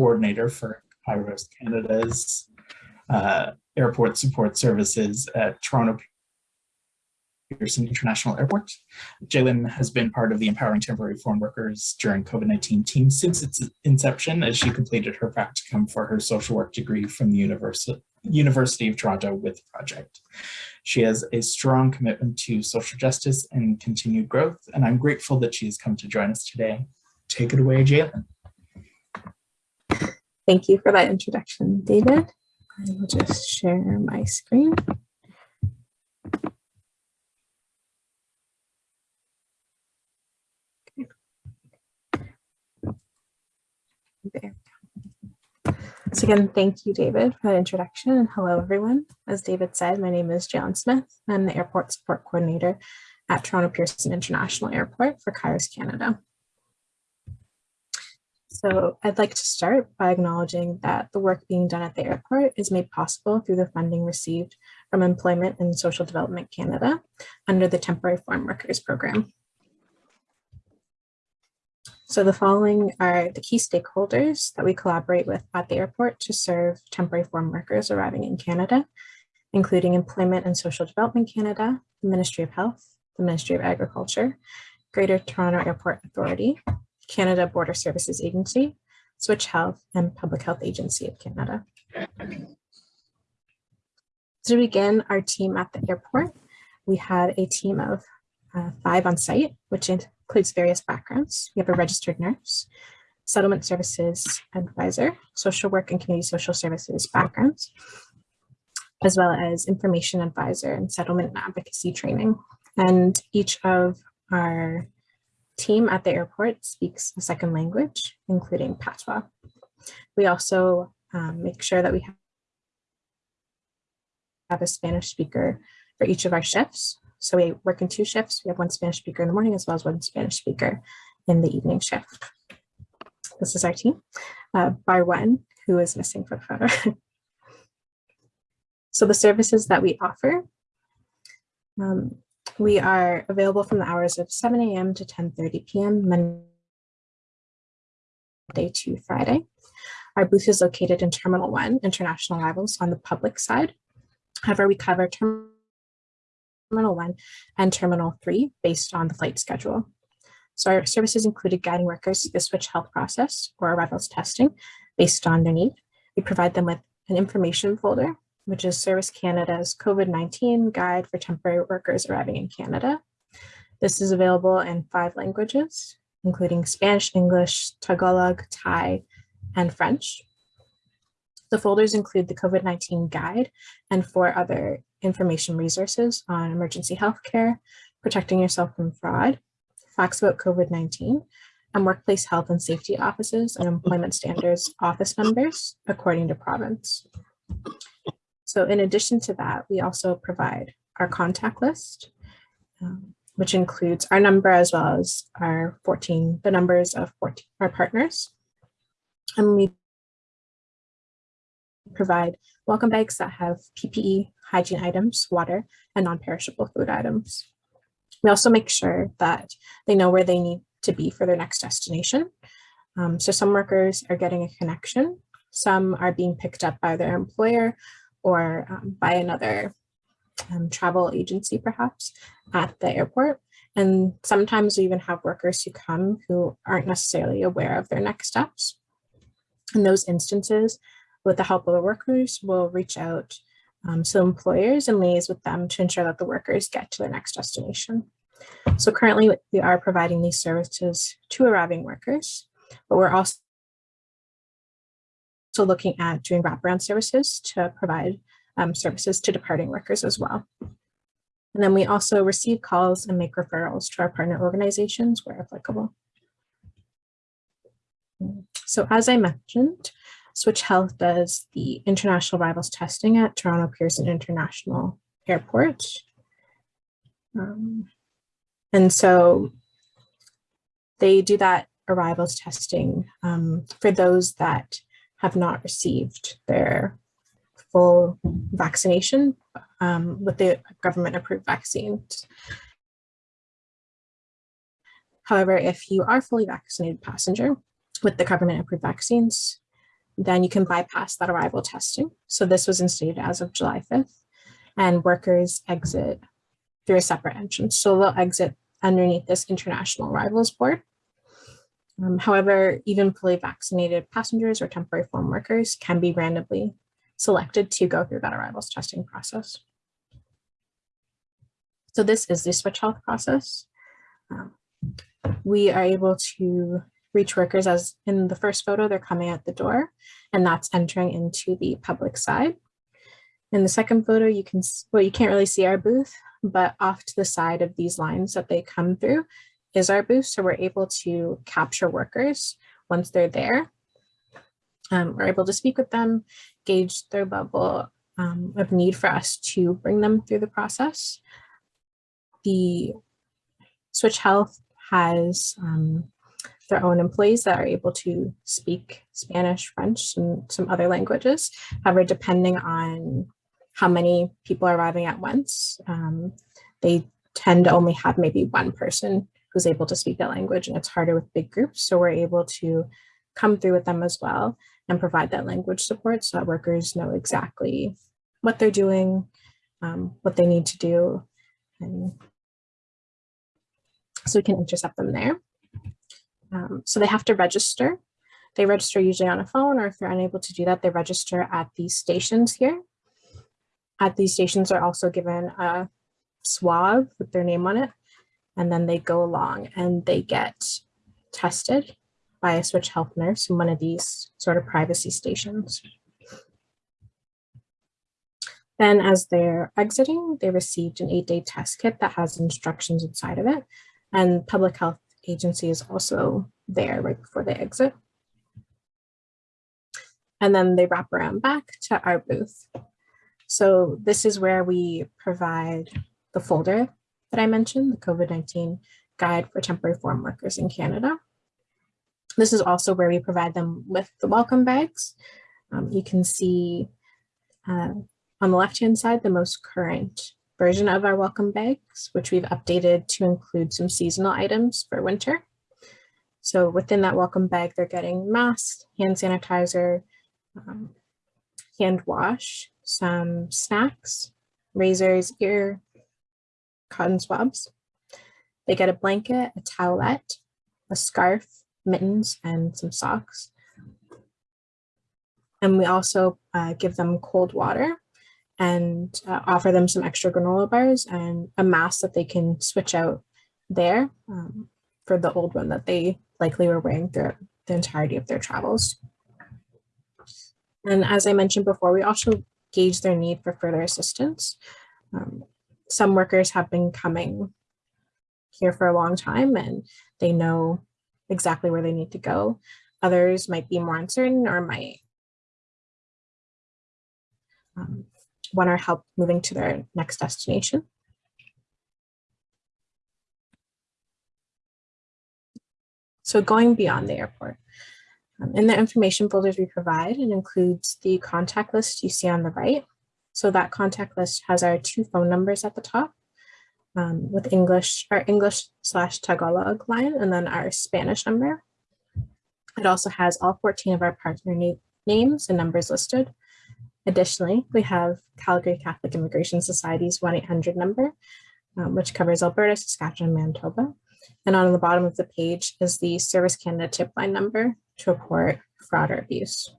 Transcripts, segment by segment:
coordinator for Kairos Canada's uh, airport support services at Toronto Pearson International Airport. Jalen has been part of the Empowering Temporary Foreign Workers during COVID-19 team since its inception as she completed her practicum for her social work degree from the University, University of Toronto with the project. She has a strong commitment to social justice and continued growth, and I'm grateful that she has come to join us today. Take it away, Jalen. Thank you for that introduction, David. I will just share my screen. There. So again, thank you, David, for that introduction and hello, everyone. As David said, my name is Jalen Smith. I'm the Airport Support Coordinator at Toronto Pearson International Airport for Kairos Canada. So I'd like to start by acknowledging that the work being done at the airport is made possible through the funding received from Employment and Social Development Canada under the Temporary Foreign Workers Program. So the following are the key stakeholders that we collaborate with at the airport to serve temporary foreign workers arriving in Canada, including Employment and Social Development Canada, the Ministry of Health, the Ministry of Agriculture, Greater Toronto Airport Authority, Canada Border Services Agency, Switch Health, and Public Health Agency of Canada. To begin our team at the airport, we had a team of uh, five on site, which includes various backgrounds. We have a registered nurse, settlement services advisor, social work and community social services backgrounds, as well as information advisor and settlement and advocacy training. And each of our team at the airport speaks a second language, including Patois. We also um, make sure that we have a Spanish speaker for each of our shifts so we work in two shifts. We have one Spanish speaker in the morning as well as one Spanish speaker in the evening shift. This is our team, uh, bar one, who is missing for the photo. so the services that we offer, um, we are available from the hours of 7 a.m. to 10.30 p.m. Monday to Friday. Our booth is located in Terminal 1, International Arrivals on the public side. However, we cover Terminal Terminal 1 and Terminal 3 based on the flight schedule. So our services included guiding workers through the switch health process or arrivals testing based on their need. We provide them with an information folder, which is Service Canada's COVID-19 guide for temporary workers arriving in Canada. This is available in five languages, including Spanish, English, Tagalog, Thai, and French. The folders include the COVID-19 guide and four other information resources on emergency healthcare, protecting yourself from fraud, facts about COVID-19, and workplace health and safety offices and employment standards office numbers according to province. So in addition to that, we also provide our contact list, um, which includes our number as well as our 14, the numbers of 14, our partners. And we provide welcome bags that have PPE, hygiene items, water, and non-perishable food items. We also make sure that they know where they need to be for their next destination. Um, so some workers are getting a connection, some are being picked up by their employer or um, by another um, travel agency perhaps at the airport. And sometimes we even have workers who come who aren't necessarily aware of their next steps. In those instances, with the help of the workers, we'll reach out um, to employers and liaise with them to ensure that the workers get to their next destination. So currently we are providing these services to arriving workers, but we're also looking at doing wraparound services to provide um, services to departing workers as well. And then we also receive calls and make referrals to our partner organizations where applicable. So as I mentioned, Switch Health does the international arrivals testing at Toronto Pearson International Airport. Um, and so they do that arrivals testing um, for those that have not received their full vaccination um, with the government approved vaccines. However, if you are fully vaccinated passenger with the government approved vaccines, then you can bypass that arrival testing. So this was instated as of July 5th and workers exit through a separate entrance. So they'll exit underneath this international arrivals board. Um, however, even fully vaccinated passengers or temporary foreign workers can be randomly selected to go through that arrivals testing process. So this is the switch health process. Um, we are able to reach workers as in the first photo, they're coming out the door and that's entering into the public side. In the second photo, you can, well, you can't really see our booth, but off to the side of these lines that they come through is our booth. So we're able to capture workers once they're there. Um, we're able to speak with them, gauge their level um, of need for us to bring them through the process. The Switch Health has um, their own employees that are able to speak Spanish, French, and some other languages. However, depending on how many people are arriving at once, um, they tend to only have maybe one person who's able to speak that language and it's harder with big groups. So we're able to come through with them as well and provide that language support so that workers know exactly what they're doing, um, what they need to do. And so we can intercept them there. Um, so they have to register. They register usually on a phone or if they're unable to do that, they register at these stations here. At these stations are also given a swab with their name on it. And then they go along and they get tested by a switch health nurse in one of these sort of privacy stations. Then as they're exiting, they received an eight day test kit that has instructions inside of it. And public health agency is also there right before they exit. And then they wrap around back to our booth. So this is where we provide the folder that I mentioned, the COVID-19 guide for temporary foreign workers in Canada. This is also where we provide them with the welcome bags. Um, you can see uh, on the left-hand side, the most current version of our welcome bags, which we've updated to include some seasonal items for winter. So within that welcome bag, they're getting masks, hand sanitizer, um, hand wash, some snacks, razors, ear, cotton swabs. They get a blanket, a towelette, a scarf, mittens, and some socks. And we also uh, give them cold water and uh, offer them some extra granola bars and a mask that they can switch out there um, for the old one that they likely were wearing throughout the entirety of their travels. And as I mentioned before, we also gauge their need for further assistance. Um, some workers have been coming here for a long time and they know exactly where they need to go. Others might be more uncertain or might um, want our help moving to their next destination. So going beyond the airport. Um, in the information folders we provide, it includes the contact list you see on the right. So that contact list has our two phone numbers at the top um, with English, our English slash Tagalog line, and then our Spanish number. It also has all 14 of our partner na names and numbers listed, Additionally, we have Calgary Catholic Immigration Society's 1-800 number, um, which covers Alberta, Saskatchewan, and Manitoba. And on the bottom of the page is the Service Canada tip line number to report fraud or abuse.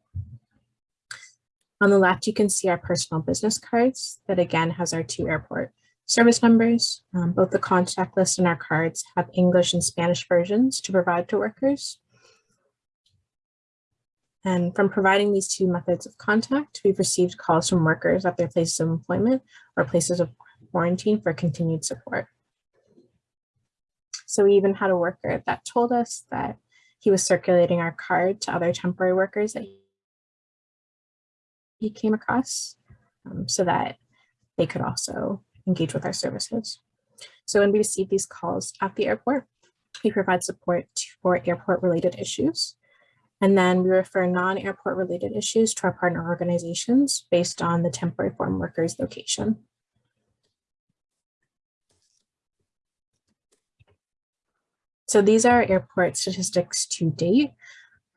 On the left, you can see our personal business cards that again has our two airport service numbers. Um, both the contact list and our cards have English and Spanish versions to provide to workers. And from providing these two methods of contact, we've received calls from workers at their places of employment or places of quarantine for continued support. So we even had a worker that told us that he was circulating our card to other temporary workers that he came across um, so that they could also engage with our services. So when we receive these calls at the airport, we provide support for airport related issues and then we refer non-airport related issues to our partner organizations based on the temporary foreign workers location. So these are airport statistics to date.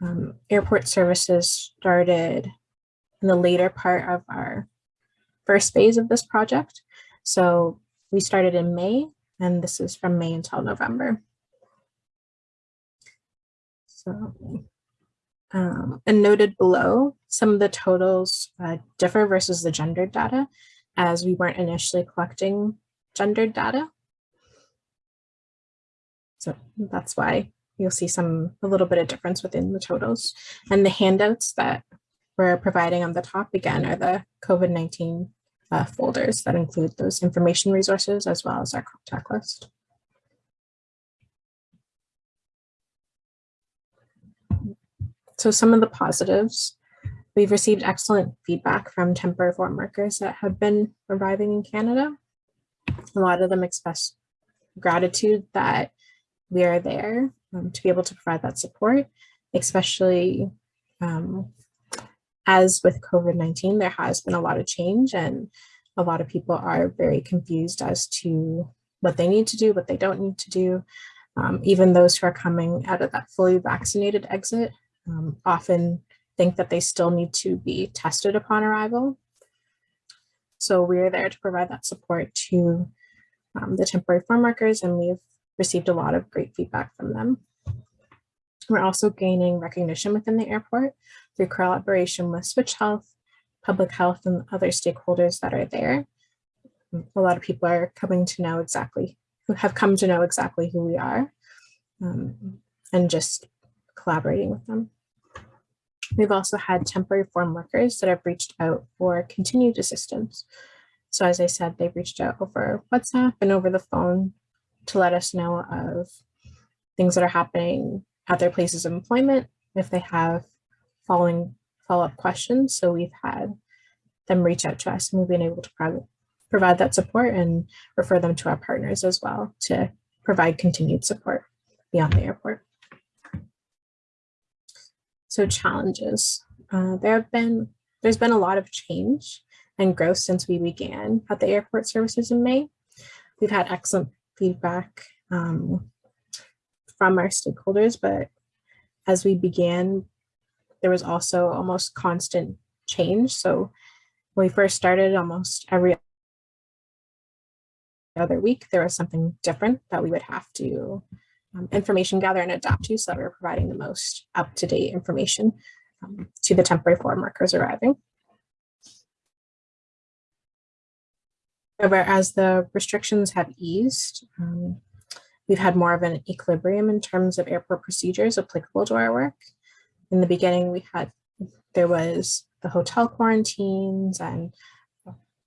um, airport services started in the later part of our first phase of this project. So we started in May, and this is from May until November. So, um, and noted below, some of the totals uh, differ versus the gendered data, as we weren't initially collecting gendered data. So that's why you'll see some a little bit of difference within the totals. And the handouts that we're providing on the top again are the COVID-19 uh, folders that include those information resources as well as our contact list. So some of the positives, we've received excellent feedback from temporary foreign workers that have been arriving in Canada. A lot of them express gratitude that we are there um, to be able to provide that support, especially um, as with COVID-19, there has been a lot of change and a lot of people are very confused as to what they need to do, what they don't need to do. Um, even those who are coming out of that fully vaccinated exit um, often think that they still need to be tested upon arrival. So we're there to provide that support to um, the temporary farm workers and we've received a lot of great feedback from them. We're also gaining recognition within the airport through collaboration with Switch Health, Public Health, and other stakeholders that are there. A lot of people are coming to know exactly, who have come to know exactly who we are um, and just collaborating with them. We've also had temporary foreign workers that have reached out for continued assistance. So as I said, they've reached out over WhatsApp and over the phone to let us know of things that are happening at their places of employment if they have following follow-up questions. So we've had them reach out to us and we've been able to pro provide that support and refer them to our partners as well to provide continued support beyond the airport. So challenges. Uh, there have been, there's been a lot of change and growth since we began at the airport services in May. We've had excellent feedback um, from our stakeholders, but as we began, there was also almost constant change. So when we first started almost every other week, there was something different that we would have to um, information gather and adapt to so that we're providing the most up-to-date information um, to the temporary foreign workers arriving. However, as the restrictions have eased, um, we've had more of an equilibrium in terms of airport procedures applicable to our work. In the beginning, we had, there was the hotel quarantines and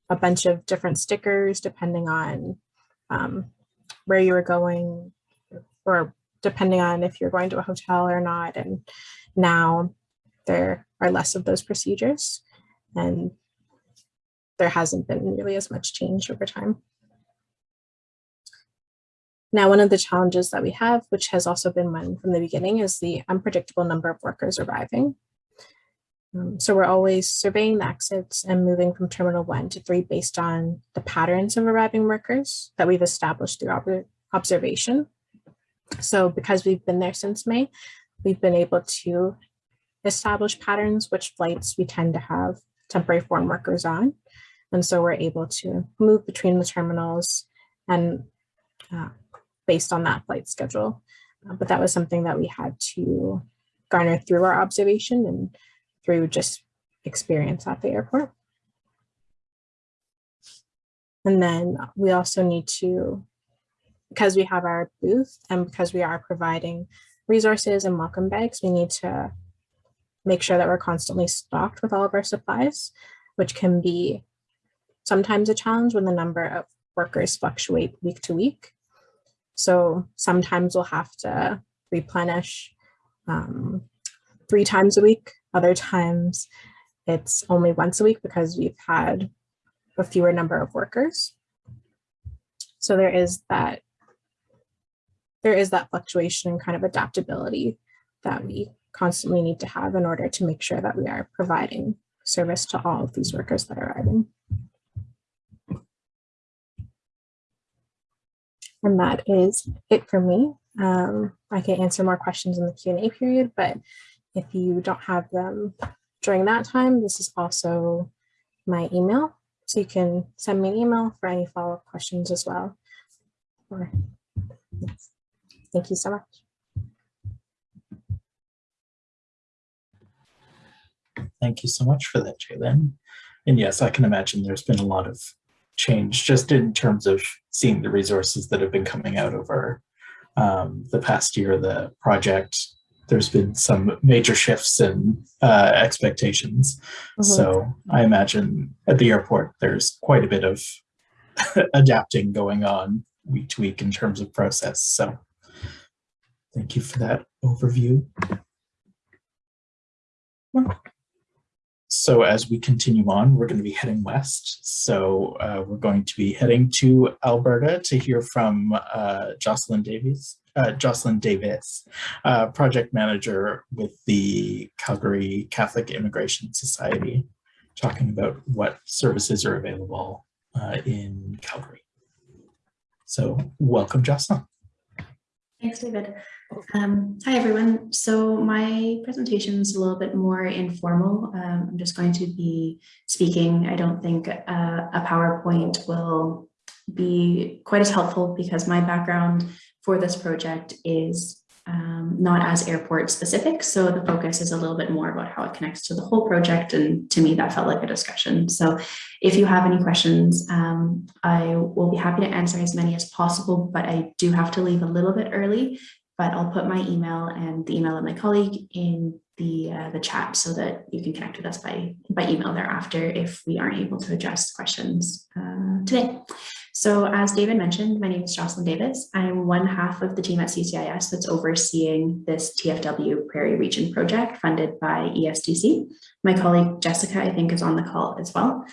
a bunch of different stickers depending on um, where you were going or depending on if you're going to a hotel or not. And now there are less of those procedures and there hasn't been really as much change over time. Now, one of the challenges that we have, which has also been one from the beginning, is the unpredictable number of workers arriving. Um, so we're always surveying the exits and moving from terminal one to three based on the patterns of arriving workers that we've established through ob observation. So because we've been there since May, we've been able to establish patterns, which flights we tend to have temporary foreign workers on. And so we're able to move between the terminals and uh, based on that flight schedule. Uh, but that was something that we had to garner through our observation and through just experience at the airport. And then we also need to, because we have our booth and because we are providing resources and welcome bags, we need to make sure that we're constantly stocked with all of our supplies, which can be sometimes a challenge when the number of workers fluctuate week to week. So sometimes we'll have to replenish um, three times a week. Other times it's only once a week because we've had a fewer number of workers. So there is that there is that fluctuation and kind of adaptability that we constantly need to have in order to make sure that we are providing service to all of these workers that are arriving. And that is it for me. Um, I can answer more questions in the Q&A period, but if you don't have them during that time, this is also my email. So you can send me an email for any follow-up questions as well. Or, yes. Thank you so much. Thank you so much for that, Jalen. And yes, I can imagine there's been a lot of change just in terms of seeing the resources that have been coming out over um, the past year, of the project. There's been some major shifts in uh, expectations. Mhm. So I imagine at the airport, there's quite a bit of adapting going on week to week in terms of process. So thank you for that overview. So as we continue on, we're going to be heading west. So uh, we're going to be heading to Alberta to hear from uh, Jocelyn Davies, uh, Jocelyn Davis, uh, project manager with the Calgary Catholic Immigration Society, talking about what services are available uh, in Calgary. So welcome, Jocelyn. Thanks, David. Um, hi, everyone. So my presentation is a little bit more informal. Um, I'm just going to be speaking. I don't think uh, a PowerPoint will be quite as helpful because my background for this project is um, not as airport specific. So the focus is a little bit more about how it connects to the whole project. And to me, that felt like a discussion. So if you have any questions, um, I will be happy to answer as many as possible, but I do have to leave a little bit early but I'll put my email and the email of my colleague in the uh, the chat so that you can connect with us by by email thereafter if we aren't able to address questions uh, today. So as David mentioned, my name is Jocelyn Davis. I'm one half of the team at CCIS that's overseeing this TFW Prairie Region project funded by ESDC. My colleague Jessica, I think, is on the call as well.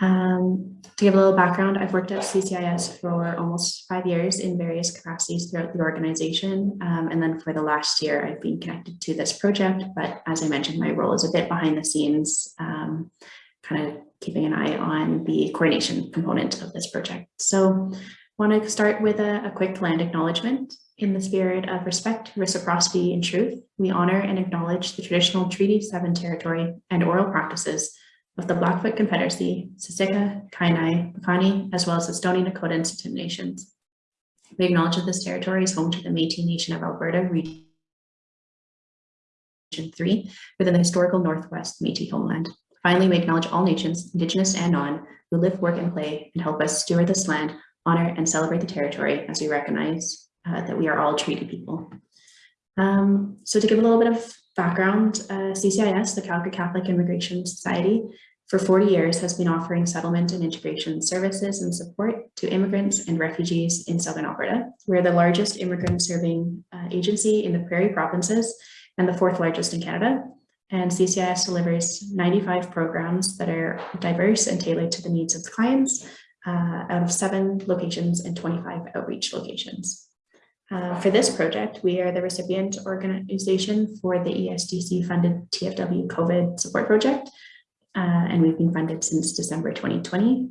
Um, to give a little background, I've worked at CCIS for almost five years in various capacities throughout the organization. Um, and then for the last year, I've been connected to this project. But as I mentioned, my role is a bit behind the scenes, um, kind of keeping an eye on the coordination component of this project. So I want to start with a, a quick land acknowledgement. In the spirit of respect, reciprocity, and truth, we honor and acknowledge the traditional Treaty 7 territory and oral practices of the Blackfoot Confederacy, Siksika, Kainai, Piikani, as well as the Stoney Nakoda and Tsuut'ina nations. We acknowledge that this territory is home to the Métis Nation of Alberta, Region 3, within the historical Northwest Métis homeland. Finally, we acknowledge all nations, Indigenous and non, who live, work, and play, and help us steward this land, honor, and celebrate the territory as we recognize uh, that we are all treaty people. Um, so to give a little bit of background, uh, CCIS, the Calgary Catholic Immigration Society, for 40 years has been offering settlement and integration services and support to immigrants and refugees in Southern Alberta. We're the largest immigrant serving uh, agency in the Prairie provinces and the fourth largest in Canada. And CCIS delivers 95 programs that are diverse and tailored to the needs of the clients uh, out of seven locations and 25 outreach locations. Uh, for this project, we are the recipient organization for the ESDC funded TFW COVID support project, uh, and we've been funded since December 2020.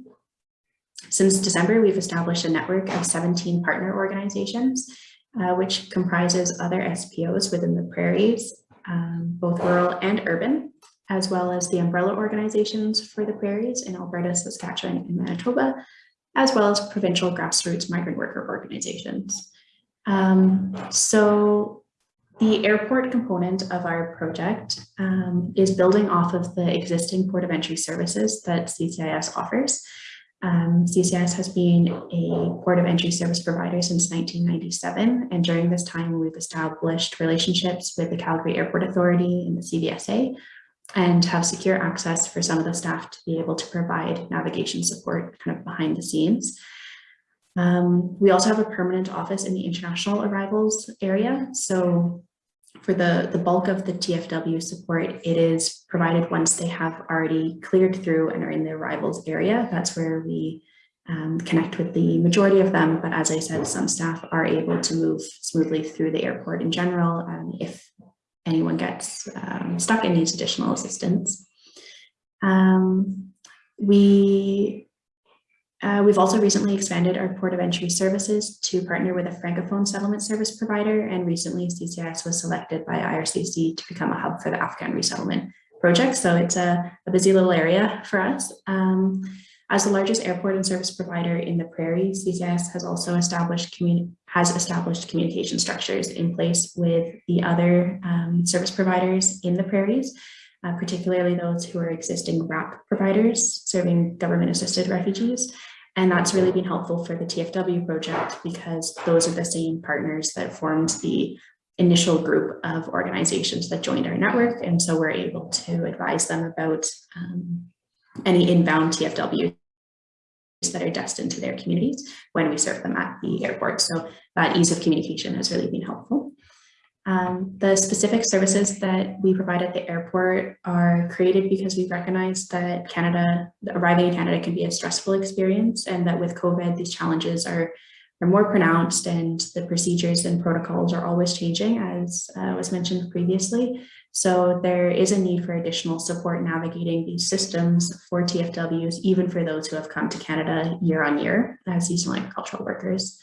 Since December, we've established a network of 17 partner organizations, uh, which comprises other SPOs within the prairies, um, both rural and urban, as well as the umbrella organizations for the prairies in Alberta, Saskatchewan, and Manitoba, as well as provincial grassroots migrant worker organizations. Um, so the airport component of our project um, is building off of the existing port of entry services that CCIS offers. Um, CCIS has been a port of entry service provider since 1997, and during this time we've established relationships with the Calgary Airport Authority and the CBSA, and have secure access for some of the staff to be able to provide navigation support kind of behind the scenes. Um, we also have a permanent office in the international arrivals area. So for the, the bulk of the TFW support, it is provided once they have already cleared through and are in the arrivals area. That's where we um, connect with the majority of them. But as I said, some staff are able to move smoothly through the airport in general um, if anyone gets um, stuck and needs additional assistance. Um, we Uh, we've also recently expanded our port of entry services to partner with a Francophone settlement service provider and recently CCIS was selected by IRCC to become a hub for the Afghan resettlement project. So it's a, a busy little area for us. Um, as the largest airport and service provider in the prairies, CCIS has also established has established communication structures in place with the other um, service providers in the prairies, uh, particularly those who are existing RAP providers serving government assisted refugees. And that's really been helpful for the TFW project because those are the same partners that formed the initial group of organizations that joined our network. And so we're able to advise them about um, any inbound TFW that are destined to their communities when we serve them at the airport. So that ease of communication has really been helpful. Um, the specific services that we provide at the airport are created because we recognize that Canada, arriving in Canada can be a stressful experience and that with COVID, these challenges are, are more pronounced and the procedures and protocols are always changing as uh, was mentioned previously. So there is a need for additional support navigating these systems for TFWs, even for those who have come to Canada year on year as seasonal agricultural workers.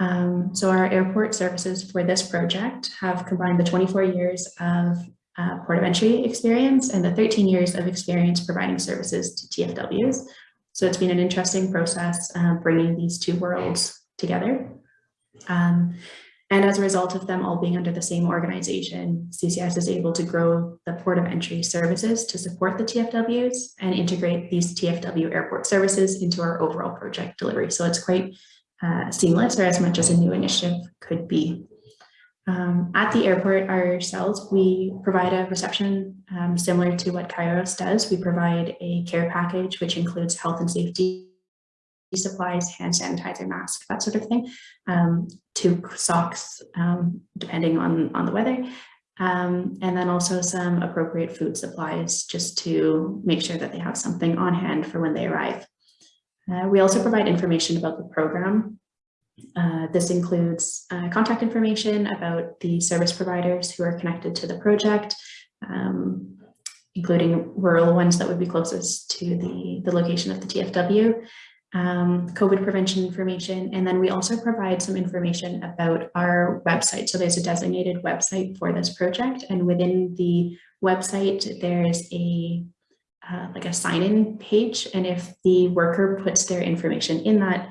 Um, so our airport services for this project have combined the 24 years of uh, port of entry experience and the 13 years of experience providing services to TFWs. So it's been an interesting process uh, bringing these two worlds together. Um, and as a result of them all being under the same organization, CCS is able to grow the port of entry services to support the TFWs and integrate these TFW airport services into our overall project delivery. So it's quite uh, seamless or as much as a new initiative could be. Um, at the airport ourselves, we provide a reception um, similar to what Kairos does. We provide a care package, which includes health and safety supplies, hand sanitizer, mask, that sort of thing, um, two socks, um, depending on, on the weather, um, and then also some appropriate food supplies just to make sure that they have something on hand for when they arrive. Uh, we also provide information about the program. Uh, this includes uh, contact information about the service providers who are connected to the project, um, including rural ones that would be closest to the, the location of the TFW, um, COVID prevention information, and then we also provide some information about our website. So there's a designated website for this project, and within the website, there's a uh, like a sign-in page, and if the worker puts their information in that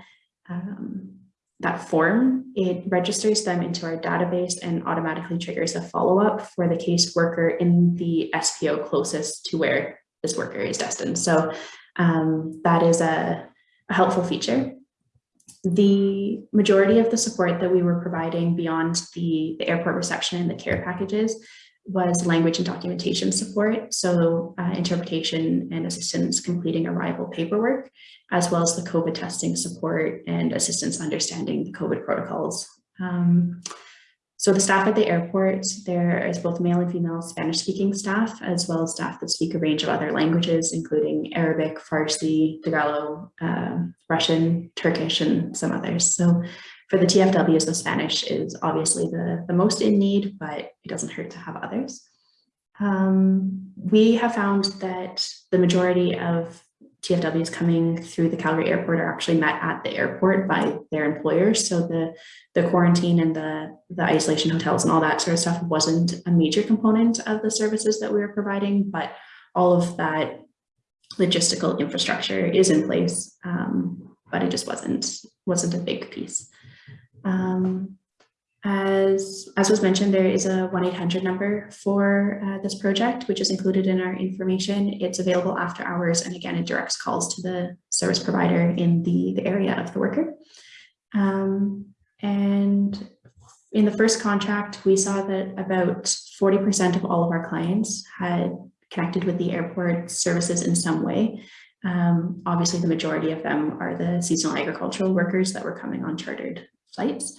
um, that form, it registers them into our database and automatically triggers a follow-up for the case worker in the SPO closest to where this worker is destined. So um, that is a a helpful feature. The majority of the support that we were providing beyond the, the airport reception and the care packages was language and documentation support, so uh, interpretation and assistance completing arrival paperwork, as well as the COVID testing support and assistance understanding the COVID protocols. Um, so the staff at the airport, there is both male and female Spanish speaking staff, as well as staff that speak a range of other languages, including Arabic, Farsi, Tagalog, uh, Russian, Turkish, and some others. So for the TFWs, the Spanish is obviously the, the most in need, but it doesn't hurt to have others. Um, we have found that the majority of TFWs coming through the Calgary airport are actually met at the airport by their employers. So the, the quarantine and the, the isolation hotels and all that sort of stuff wasn't a major component of the services that we were providing, but all of that logistical infrastructure is in place, um, but it just wasn't, wasn't a big piece. Um, as, as was mentioned, there is a 1-800 number for uh, this project, which is included in our information. It's available after hours, and again, it directs calls to the service provider in the, the area of the worker. Um, and in the first contract, we saw that about 40% of all of our clients had connected with the airport services in some way. Um, obviously, the majority of them are the seasonal agricultural workers that were coming on chartered flights.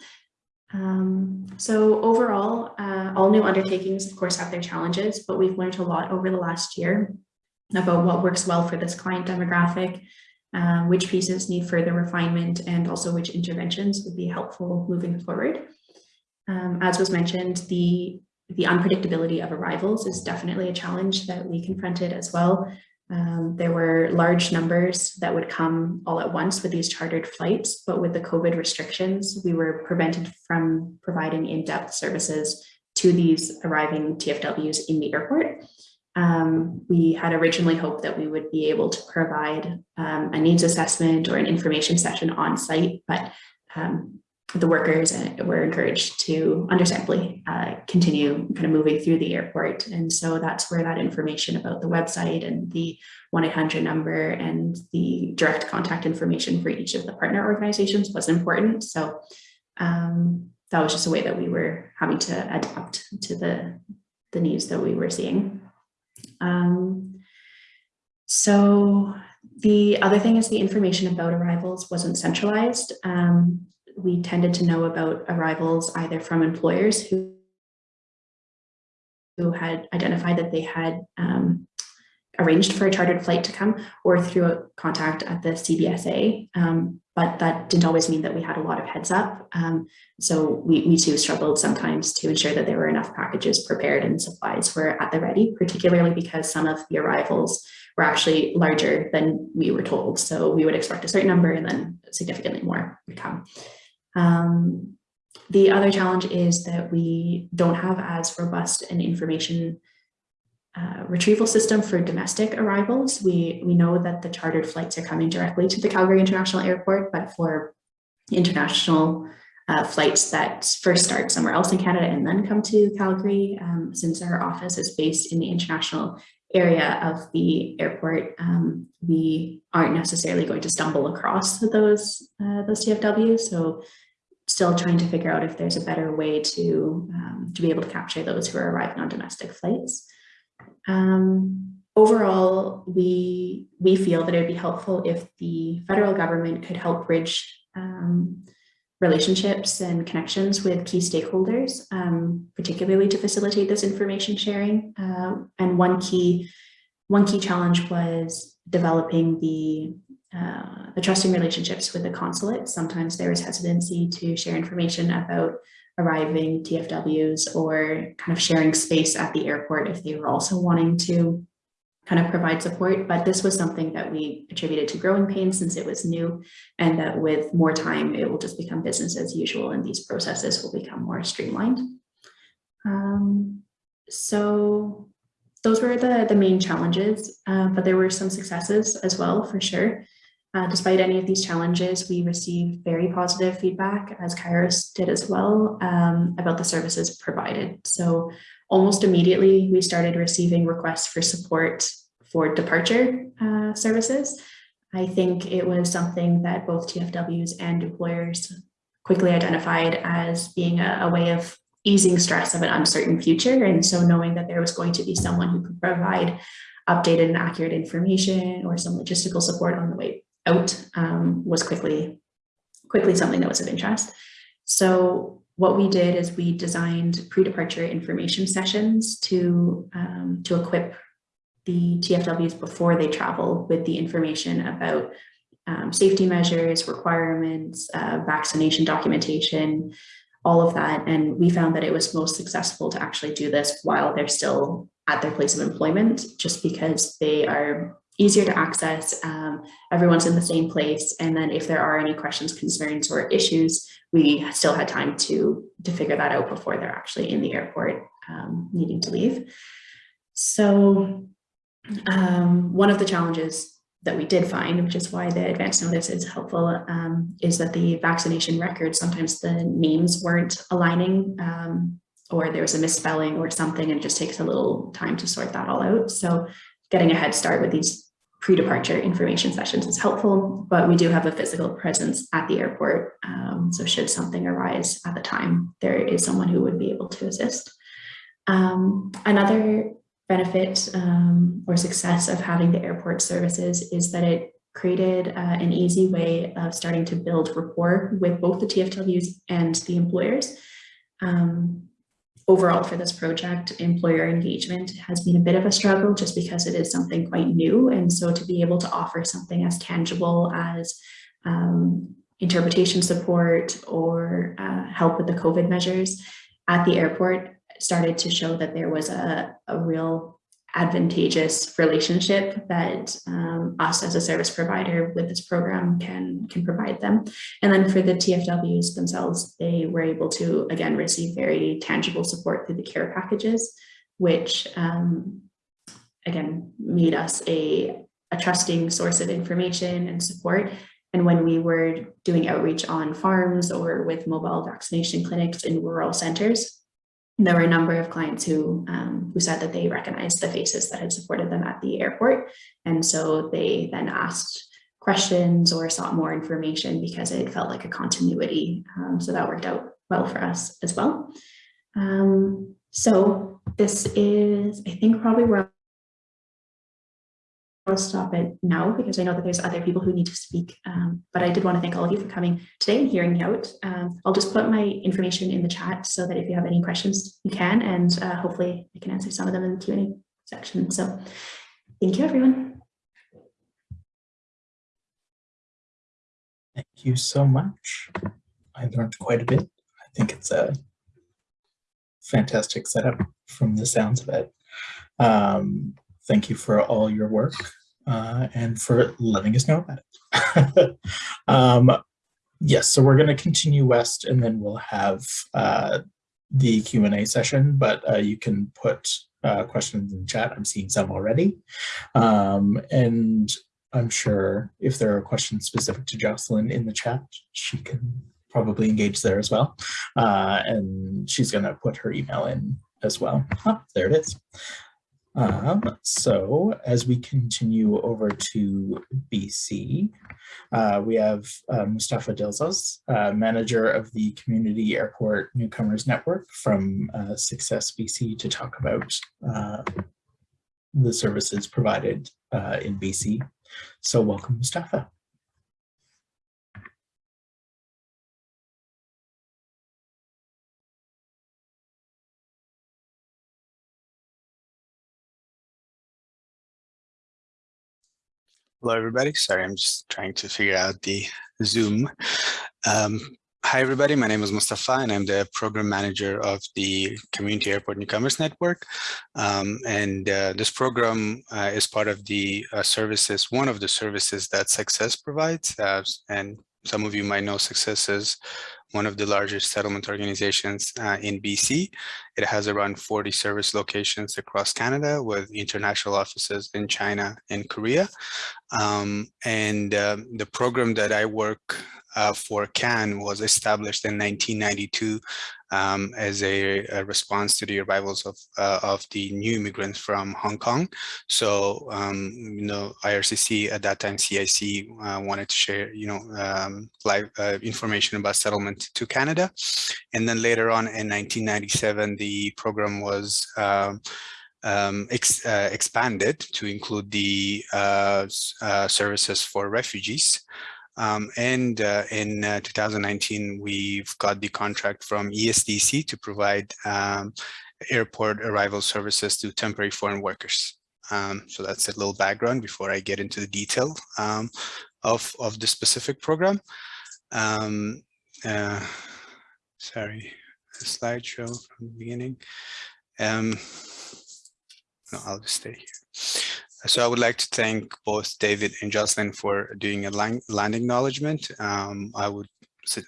Um, so overall, uh, all new undertakings, of course, have their challenges, but we've learned a lot over the last year about what works well for this client demographic, uh, which pieces need further refinement, and also which interventions would be helpful moving forward. Um, as was mentioned, the, the unpredictability of arrivals is definitely a challenge that we confronted as well. Um, there were large numbers that would come all at once with these chartered flights, but with the COVID restrictions, we were prevented from providing in-depth services to these arriving TFWs in the airport. Um, we had originally hoped that we would be able to provide um, a needs assessment or an information session on site, but um, the workers uh, were encouraged to understandably uh, continue kind of moving through the airport. And so that's where that information about the website and the 1-800 number and the direct contact information for each of the partner organizations was important. So um, that was just a way that we were having to adapt to the, the needs that we were seeing. Um, so the other thing is the information about arrivals wasn't centralized. Um, we tended to know about arrivals either from employers who, who had identified that they had um, arranged for a chartered flight to come or through a contact at the CBSA. Um, but that didn't always mean that we had a lot of heads up. Um, so we, we too struggled sometimes to ensure that there were enough packages prepared and supplies were at the ready, particularly because some of the arrivals were actually larger than we were told. So we would expect a certain number and then significantly more would come. Um, the other challenge is that we don't have as robust an information uh, retrieval system for domestic arrivals. We, we know that the chartered flights are coming directly to the Calgary International Airport, but for international uh, flights that first start somewhere else in Canada and then come to Calgary, um, since our office is based in the international area of the airport, um, we aren't necessarily going to stumble across those, uh, those TFWs. So still trying to figure out if there's a better way to, um, to be able to capture those who are arriving on domestic flights. Um, overall, we, we feel that it would be helpful if the federal government could help bridge um, relationships and connections with key stakeholders, um, particularly to facilitate this information sharing. Uh, and one key, one key challenge was developing the uh, the trusting relationships with the consulate. Sometimes there is hesitancy to share information about arriving TFWs or kind of sharing space at the airport if they were also wanting to kind of provide support, but this was something that we attributed to growing pains since it was new and that with more time, it will just become business as usual and these processes will become more streamlined. Um, so those were the, the main challenges, uh, but there were some successes as well, for sure. Uh, despite any of these challenges, we received very positive feedback, as Kairos did as well, um, about the services provided. So almost immediately, we started receiving requests for support for departure uh, services. I think it was something that both TFWs and employers quickly identified as being a, a way of easing stress of an uncertain future. And so knowing that there was going to be someone who could provide updated and accurate information or some logistical support on the way out um, was quickly, quickly something that was of interest. So what we did is we designed pre-departure information sessions to, um, to equip the TFWs before they travel with the information about um, safety measures, requirements, uh, vaccination documentation, all of that. And we found that it was most successful to actually do this while they're still at their place of employment, just because they are easier to access. Um, everyone's in the same place. And then if there are any questions, concerns, or issues, we still had time to, to figure that out before they're actually in the airport um, needing to leave. So um, one of the challenges that we did find, which is why the advance notice is helpful, um, is that the vaccination records, sometimes the names weren't aligning um, or there was a misspelling or something and it just takes a little time to sort that all out. So getting a head start with these pre-departure information sessions is helpful, but we do have a physical presence at the airport. Um, so should something arise at the time, there is someone who would be able to assist. Um, another benefit um, or success of having the airport services is that it created uh, an easy way of starting to build rapport with both the TFWs and the employers. Um, overall for this project, employer engagement has been a bit of a struggle just because it is something quite new. And so to be able to offer something as tangible as um, interpretation support or uh, help with the COVID measures at the airport started to show that there was a, a real advantageous relationship that um, us as a service provider with this program can can provide them. And then for the TFWs themselves, they were able to again receive very tangible support through the care packages, which um, again made us a, a trusting source of information and support. And when we were doing outreach on farms or with mobile vaccination clinics in rural centers, there were a number of clients who um, who said that they recognized the faces that had supported them at the airport. And so they then asked questions or sought more information because it felt like a continuity. Um, so that worked out well for us as well. Um, so this is, I think, probably where I'll stop it now because I know that there's other people who need to speak. Um, but I did want to thank all of you for coming today and hearing out. Um, I'll just put my information in the chat so that if you have any questions, you can, and uh, hopefully I can answer some of them in the Q&A section. So thank you, everyone. Thank you so much. I learned quite a bit. I think it's a fantastic setup from the sounds of it. Um, thank you for all your work uh, and for letting us know about it. um, yes, so we're going to continue west and then we'll have uh, the Q&A session, but uh, you can put uh, questions in chat. I'm seeing some already. Um, and I'm sure if there are questions specific to Jocelyn in the chat, she can probably engage there as well. Uh, and she's going to put her email in as well. Ah, there it is. Um, so as we continue over to BC, uh, we have uh, Mustafa Dilzos, uh, manager of the Community Airport Newcomers Network from uh, Success BC to talk about uh, the services provided uh, in BC. So welcome, Mustafa. Hello, everybody. Sorry, I'm just trying to figure out the Zoom. Um, hi, everybody. My name is Mustafa, and I'm the program manager of the Community Airport Newcomers Network. Um, and uh, this program uh, is part of the uh, services, one of the services that Success provides. Uh, and some of you might know Success is one of the largest settlement organizations uh, in BC. It has around 40 service locations across Canada with international offices in China and Korea. Um, and uh, the program that I work uh, for CAN was established in 1992 um, as a, a, response to the arrivals of, uh, of the new immigrants from Hong Kong. So, um, you know, IRCC at that time, CIC uh, wanted to share, you know, um, live uh, information about settlement to Canada. And then later on in 1997, the program was um, um, ex, uh, expanded to include the uh, uh, services for refugees. Um, and uh, in uh, 2019, we've got the contract from ESDC to provide um, airport arrival services to temporary foreign workers. Um, so that's a little background before I get into the detail um, of, of the specific program. Um, uh, sorry, a slideshow from the beginning. Um, no, I'll just stay here. So I would like to thank both David and Jocelyn for doing a land acknowledgement. Um, I would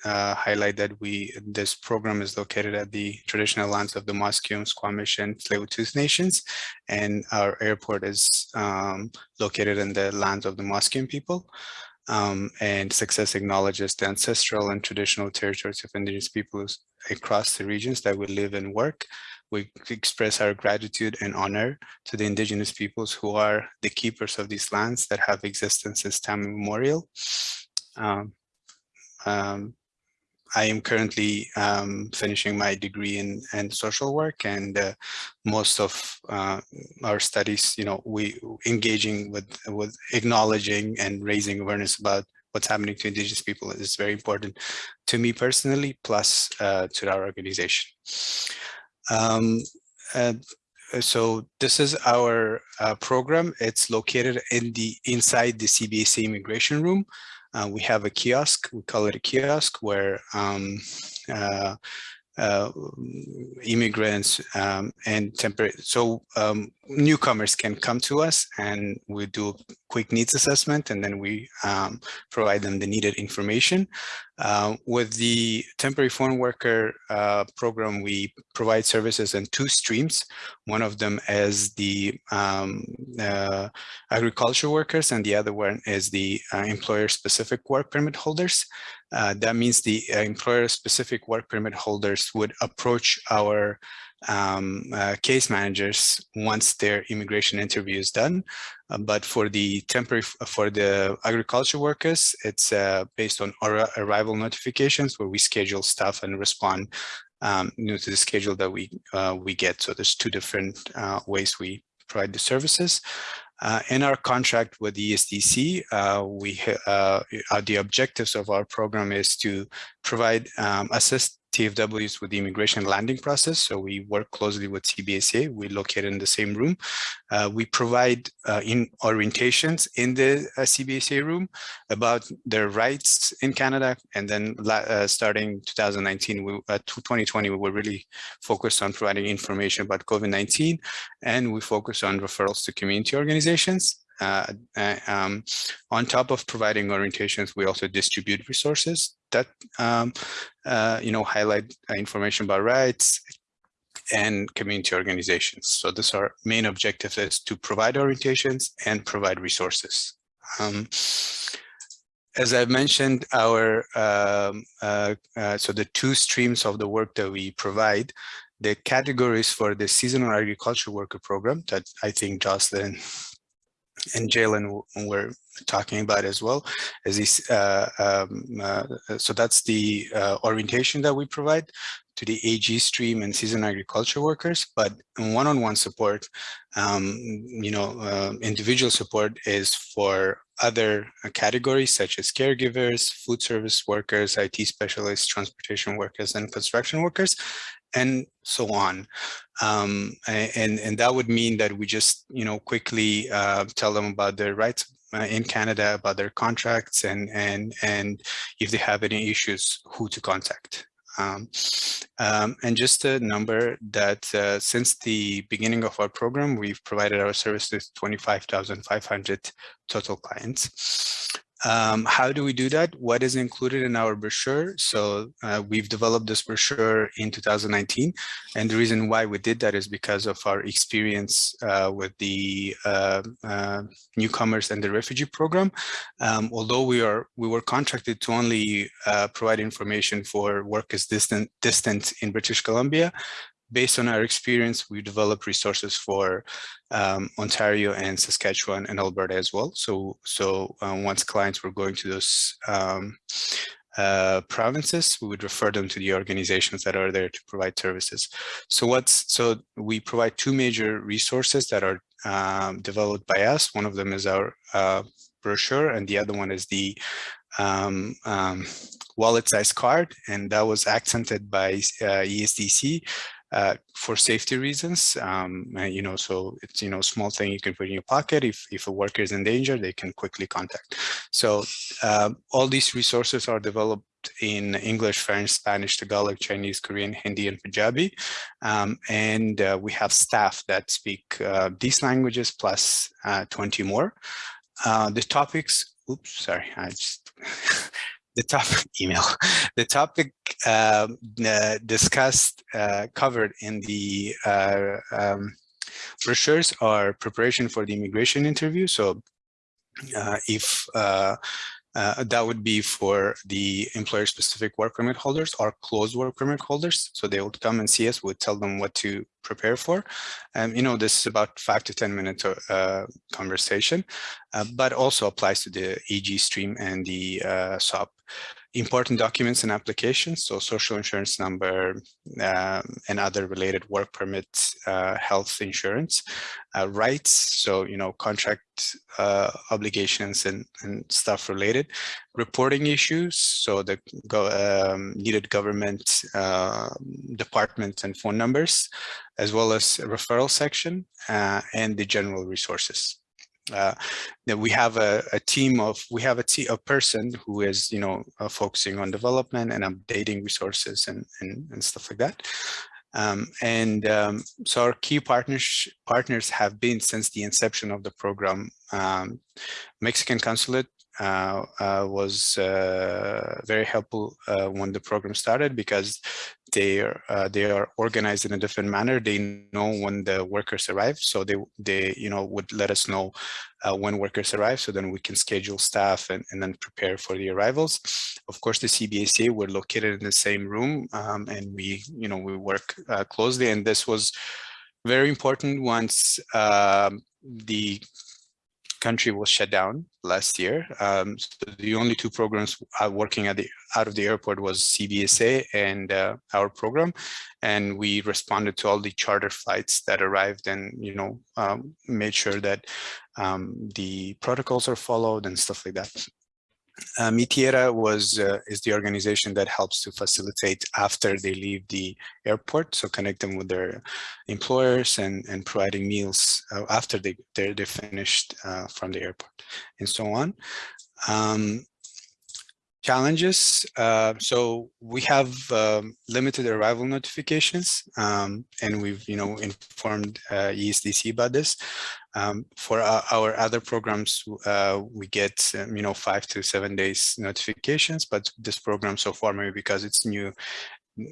uh, highlight that we this program is located at the traditional lands of the Musqueam, Squamish, and Tsleil-Waututh nations, and our airport is um, located in the lands of the Musqueam people. Um, and Success acknowledges the ancestral and traditional territories of Indigenous peoples across the regions that we live and work. We express our gratitude and honor to the indigenous peoples who are the keepers of these lands that have existence since time immemorial. Um, um, I am currently um, finishing my degree in, in social work and uh, most of uh, our studies, you know, we engaging with, with acknowledging and raising awareness about what's happening to indigenous people is very important to me personally, plus uh, to our organization. Um, so this is our uh, program. It's located in the inside the CBSA immigration room. Uh, we have a kiosk, we call it a kiosk, where um, uh, uh, immigrants um, and temporary. So um, newcomers can come to us and we do a quick needs assessment and then we um, provide them the needed information. Uh, with the temporary foreign worker uh, program, we provide services in two streams. One of them is the um, uh, agriculture workers and the other one is the uh, employer specific work permit holders. Uh, that means the uh, employer specific work permit holders would approach our um, uh, case managers once their immigration interview is done. Uh, but for the temporary, for the agriculture workers, it's uh, based on our arrival notifications where we schedule stuff and respond um, you know, to the schedule that we uh, we get. So there's two different uh, ways we provide the services. Uh, in our contract with the ESDC, uh, we uh, the objectives of our program is to provide um, assist TFWs with the immigration landing process. So we work closely with CBSA. We located in the same room. Uh, we provide uh, in orientations in the uh, CBSA room about their rights in Canada. And then uh, starting 2019, we, uh, 2020, we were really focused on providing information about COVID-19 and we focus on referrals to community organizations. Uh, um, on top of providing orientations, we also distribute resources that um, uh, you know highlight information about rights and community organizations. So this our main objective is to provide orientations and provide resources. Um, as I've mentioned, our um, uh, uh, so the two streams of the work that we provide, the categories for the seasonal agriculture worker program that I think Jocelyn and Jalen were talking about as well as these uh, um, uh, so that's the uh, orientation that we provide to the AG stream and season agriculture workers but one-on-one -on -one support um, you know uh, individual support is for other categories such as caregivers food service workers IT specialists transportation workers and construction workers and so on. Um, and, and that would mean that we just, you know, quickly uh, tell them about their rights uh, in Canada, about their contracts and, and, and if they have any issues, who to contact. Um, um, and just a number that uh, since the beginning of our program, we've provided our services to 25,500 total clients. Um, how do we do that? What is included in our brochure? So uh, we've developed this brochure in 2019. And the reason why we did that is because of our experience uh, with the uh, uh newcomers and the refugee program. Um, although we are we were contracted to only uh, provide information for workers distant, distant in British Columbia, based on our experience, we developed resources for um, Ontario and Saskatchewan and Alberta as well. So, so uh, once clients were going to those um, uh, provinces, we would refer them to the organizations that are there to provide services. So what's so we provide two major resources that are um, developed by us. One of them is our uh, brochure, and the other one is the um, um, wallet size card, and that was accented by uh, ESDC uh, for safety reasons. Um, you know, so it's, you know, small thing you can put in your pocket. If, if a worker is in danger, they can quickly contact. So uh, all these resources are developed in English, French, Spanish, Tagalog, Chinese, Korean, Hindi, and Punjabi. Um, and uh, we have staff that speak uh, these languages plus uh, 20 more. Uh, the topics, oops, sorry, I just the topic email, the topic um, uh, discussed, uh, covered in the uh, um, brochures are preparation for the immigration interview. So uh, if uh, uh, that would be for the employer specific work permit holders or closed work permit holders. So they would come and see us, would tell them what to prepare for. And, you know, this is about five to 10 minute uh, conversation, uh, but also applies to the EG stream and the uh, SAWP important documents and applications, so social insurance number um, and other related work permits, uh, health insurance, uh, rights, so, you know, contract uh, obligations and, and stuff related, reporting issues, so the go, um, needed government uh, department and phone numbers, as well as referral section uh, and the general resources. Uh, that we have a, a team of we have a, person who is you know uh, focusing on development and updating resources and and, and stuff like that. Um, and um, so our key partners partners have been since the inception of the program. Um, Mexican consulate uh, uh, was uh, very helpful when the program started because they are uh, they are organized in a different manner. They know when the workers arrive, so they they you know would let us know uh, when workers arrive, so then we can schedule staff and, and then prepare for the arrivals. Of course, the CBSA we're located in the same room, um, and we you know we work closely. And this was very important once um, the country was shut down last year. Um, so the only two programs working at the out of the airport was CBSA and uh, our program, and we responded to all the charter flights that arrived and you know um, made sure that um, the protocols are followed and stuff like that. Uh, Mi Tierra was uh, is the organization that helps to facilitate after they leave the airport, so connect them with their employers and and providing meals uh, after they they're, they're finished uh, from the airport and so on. Um, challenges. Uh, so we have um, limited arrival notifications, um, and we've you know informed uh, ESDC about this. Um, for our, our, other programs, uh, we get um, you know five to seven days notifications, but this program so far, maybe because it's new,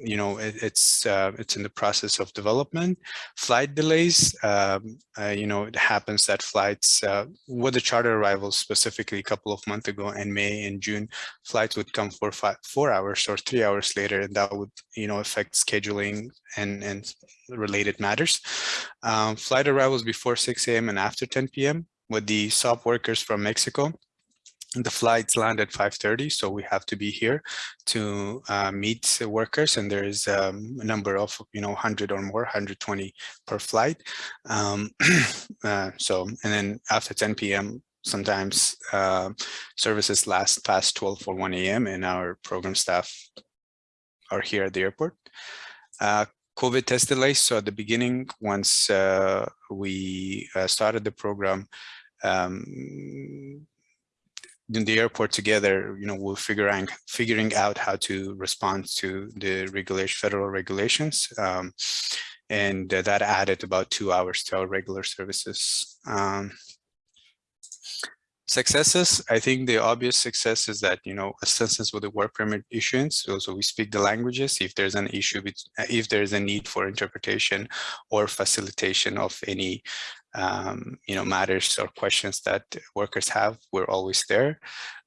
you know, it, it's uh, it's in the process of development. Flight delays, um, uh, you know, it happens that flights uh, with the charter arrivals specifically a couple of months ago in May and June, flights would come for five, four hours or three hours later, and that would, you know, affect scheduling and and related matters. Um, flight arrivals before 6 a.m. and after 10 p.m. with the SAWP workers from Mexico the flights land at 5.30 so we have to be here to uh, meet workers and there is um, a number of you know 100 or more 120 per flight um, uh, so and then after 10 p.m sometimes uh, services last past 12 or 1 a.m and our program staff are here at the airport uh, COVID test delays. So at the beginning, once uh, we uh, started the program, um, in the airport together, you know, we're figuring figuring out how to respond to the regulation, federal regulations, um, and that added about two hours to our regular services. Um, successes, I think the obvious success is that, you know, assistance with the work permit issuance. So, so we speak the languages. If there's an issue, if there's a need for interpretation or facilitation of any um, you know, matters or questions that workers have, we're always there.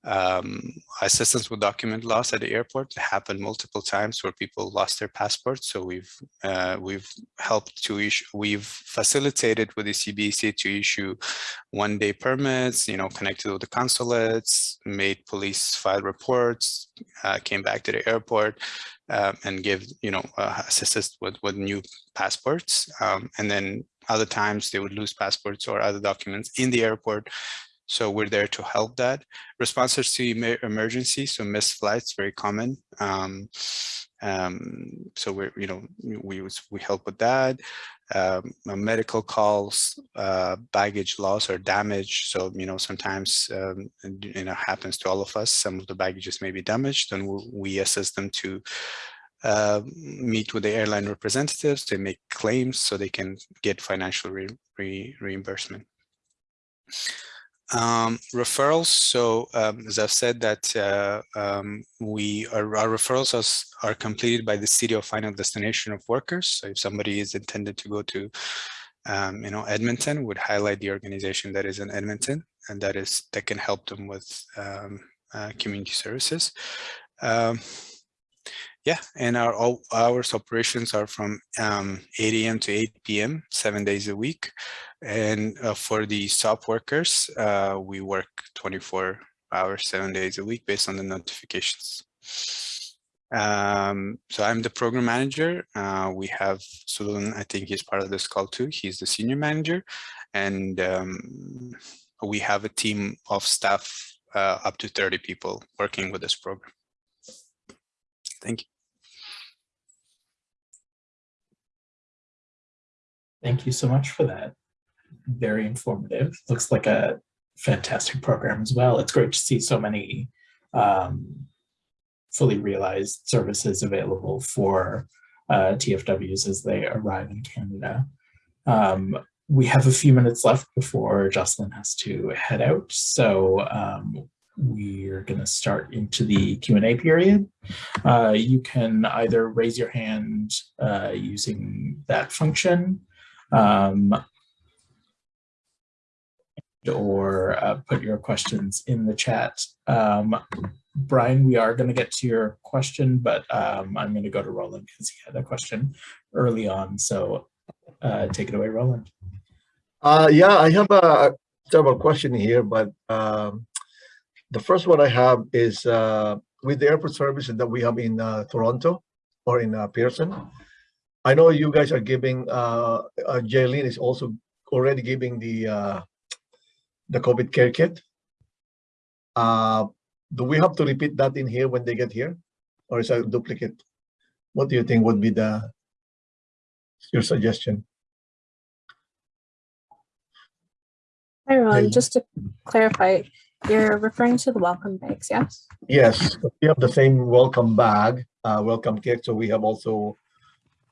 Um, assistance with document loss at the airport happened multiple times where people lost their passports. So we've uh, we've helped to issue, we've facilitated with the CBC to issue one day permits, you know, connected with the consulates, made police file reports, uh, came back to the airport, um, and give, you know, uh, assistance with, with new passports. Um, and then other times they would lose passports or other documents in the airport. So we're there to help that. Responses to emergencies, so missed flights, very common. Um, um, so we're, you know, we we help with that. Um, medical calls, uh, baggage loss or damage. So you know, sometimes um, you know happens to all of us. Some of the baggages may be damaged, and we, we assist them to uh, meet with the airline representatives, they make claims so they can get financial re re reimbursement. Um, referrals. So um, as I've said that uh, um, we are, our referrals are, are completed by the city of final destination of workers. So if somebody is intended to go to, um, you know, Edmonton, would highlight the organization that is in Edmonton, and that is that can help them with um, uh, community services. Yeah, and our all, hours operations are from um, 8 a.m. to 8 p.m., seven days a week. And uh, for the SAWP workers, uh, we work 24 hours, seven days a week based on the notifications. Um, so I'm the program manager. Uh, we have Sulun, I think he's part of this call too. He's the senior manager. And um, we have a team of staff uh, up to 30 people working with this program. Thank you. Thank you so much for that. very informative. Looks like a fantastic program as well. It's great to see so many um, fully realized services available for uh, TFWs as they arrive in Canada. Um, we have a few minutes left before Jocelyn has to head out, so um, we're going to start into the Q&A period. Uh, you can either raise your hand uh, using that function um, or uh, put your questions in the chat. Um, Brian, we are going to get to your question, but um, I'm going to go to Roland because he had a question early on. So uh, take it away, Roland. Uh, yeah, I have a several question here, but um, the first one I have is uh, with the airport services that we have in uh, Toronto or in uh, Pearson. I know you guys are giving, uh, uh, Jaylene is also already giving the uh, the COVID care kit. Uh, do we have to repeat that in here when they get here? Or is that a duplicate? What do you think would be the your suggestion? Hi, Ron. Hey. Just to clarify, you're referring to the welcome bags, yes? Yes, we have the same welcome bag, uh, welcome kit. So we have also,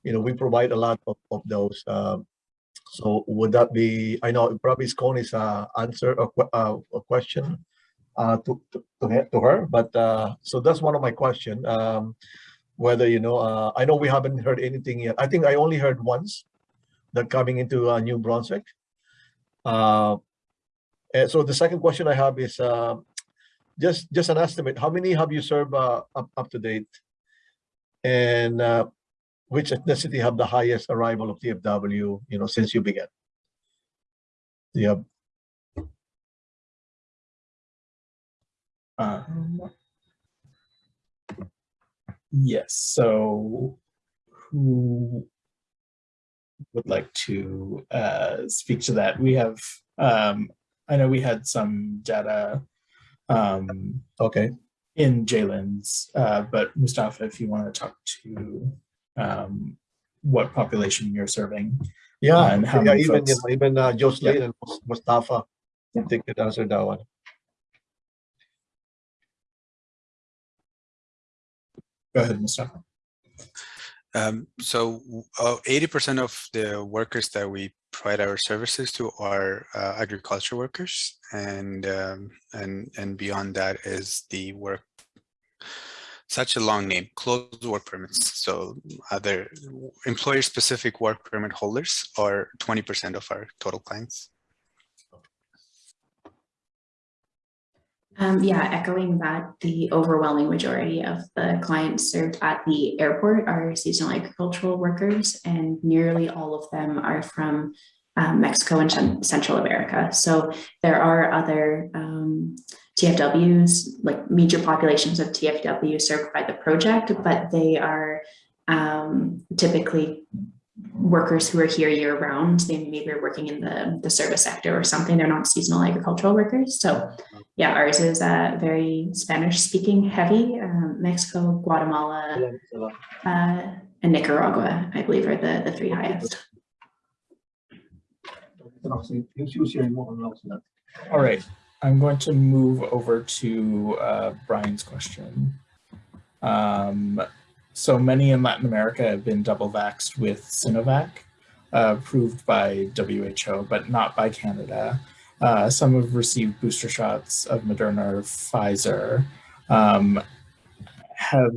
you know, we provide a lot of, of those. Um, so would that be, I know probably Scone is uh, answer a, uh, a question uh, to, to, to her- but uh, so that's one of my question. Um, whether, you know, uh, I know we haven't heard anything yet. I think I only heard once that coming into uh, New Brunswick. Uh, so the second question I have is, uh, just just an estimate how many have you served uh, up, up to date and uh, which ethnicity have the highest arrival of tfw you know since you began? Have Um, yes, so who would like to uh, speak to that? We have, um, I know we had some data um, okay. in Jalen's, uh, but Mustafa, if you want to talk to um, what population you're serving. yeah, And how yeah many even you folks? know, even uh, Jocelyn and mustafa I think could answer that one Go ahead, Mustafa. Um, so eighty percent of the workers that we provide our services to are uh, agriculture workers, and um, and and beyond that is the work. Such a long name, closed work permits. So other employer-specific work permit holders are twenty percent of our total clients. Um, yeah, echoing that, the overwhelming majority of the clients served at the airport are seasonal agricultural workers, and nearly all of them are from um, Mexico and Central America. So there are other um, TFWs, like major populations of TFW served by the project, but they are um, typically workers who are here year round. They maybe are working in the, the service sector or something. They're not seasonal agricultural workers. So yeah, ours is uh, very Spanish speaking heavy. Um, Mexico, Guatemala, uh, and Nicaragua, I believe, are the, the three highest. All right, I'm going to move over to uh, Brian's question. Um, so many in Latin America have been double vaxxed with Sinovac, uh, approved by WHO, but not by Canada. Uh, some have received booster shots of Moderna or Pfizer. Um, have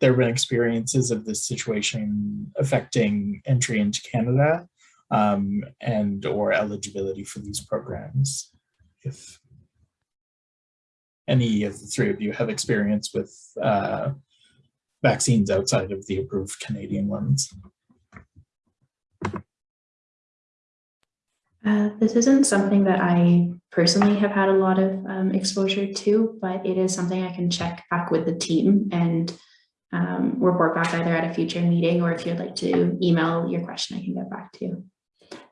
there been experiences of this situation affecting entry into Canada um, and or eligibility for these programs? If any of the three of you have experience with uh, vaccines outside of the approved Canadian ones. Uh, this isn't something that I personally have had a lot of um, exposure to, but it is something I can check back with the team and um, report back either at a future meeting or if you'd like to email your question, I can get back to you.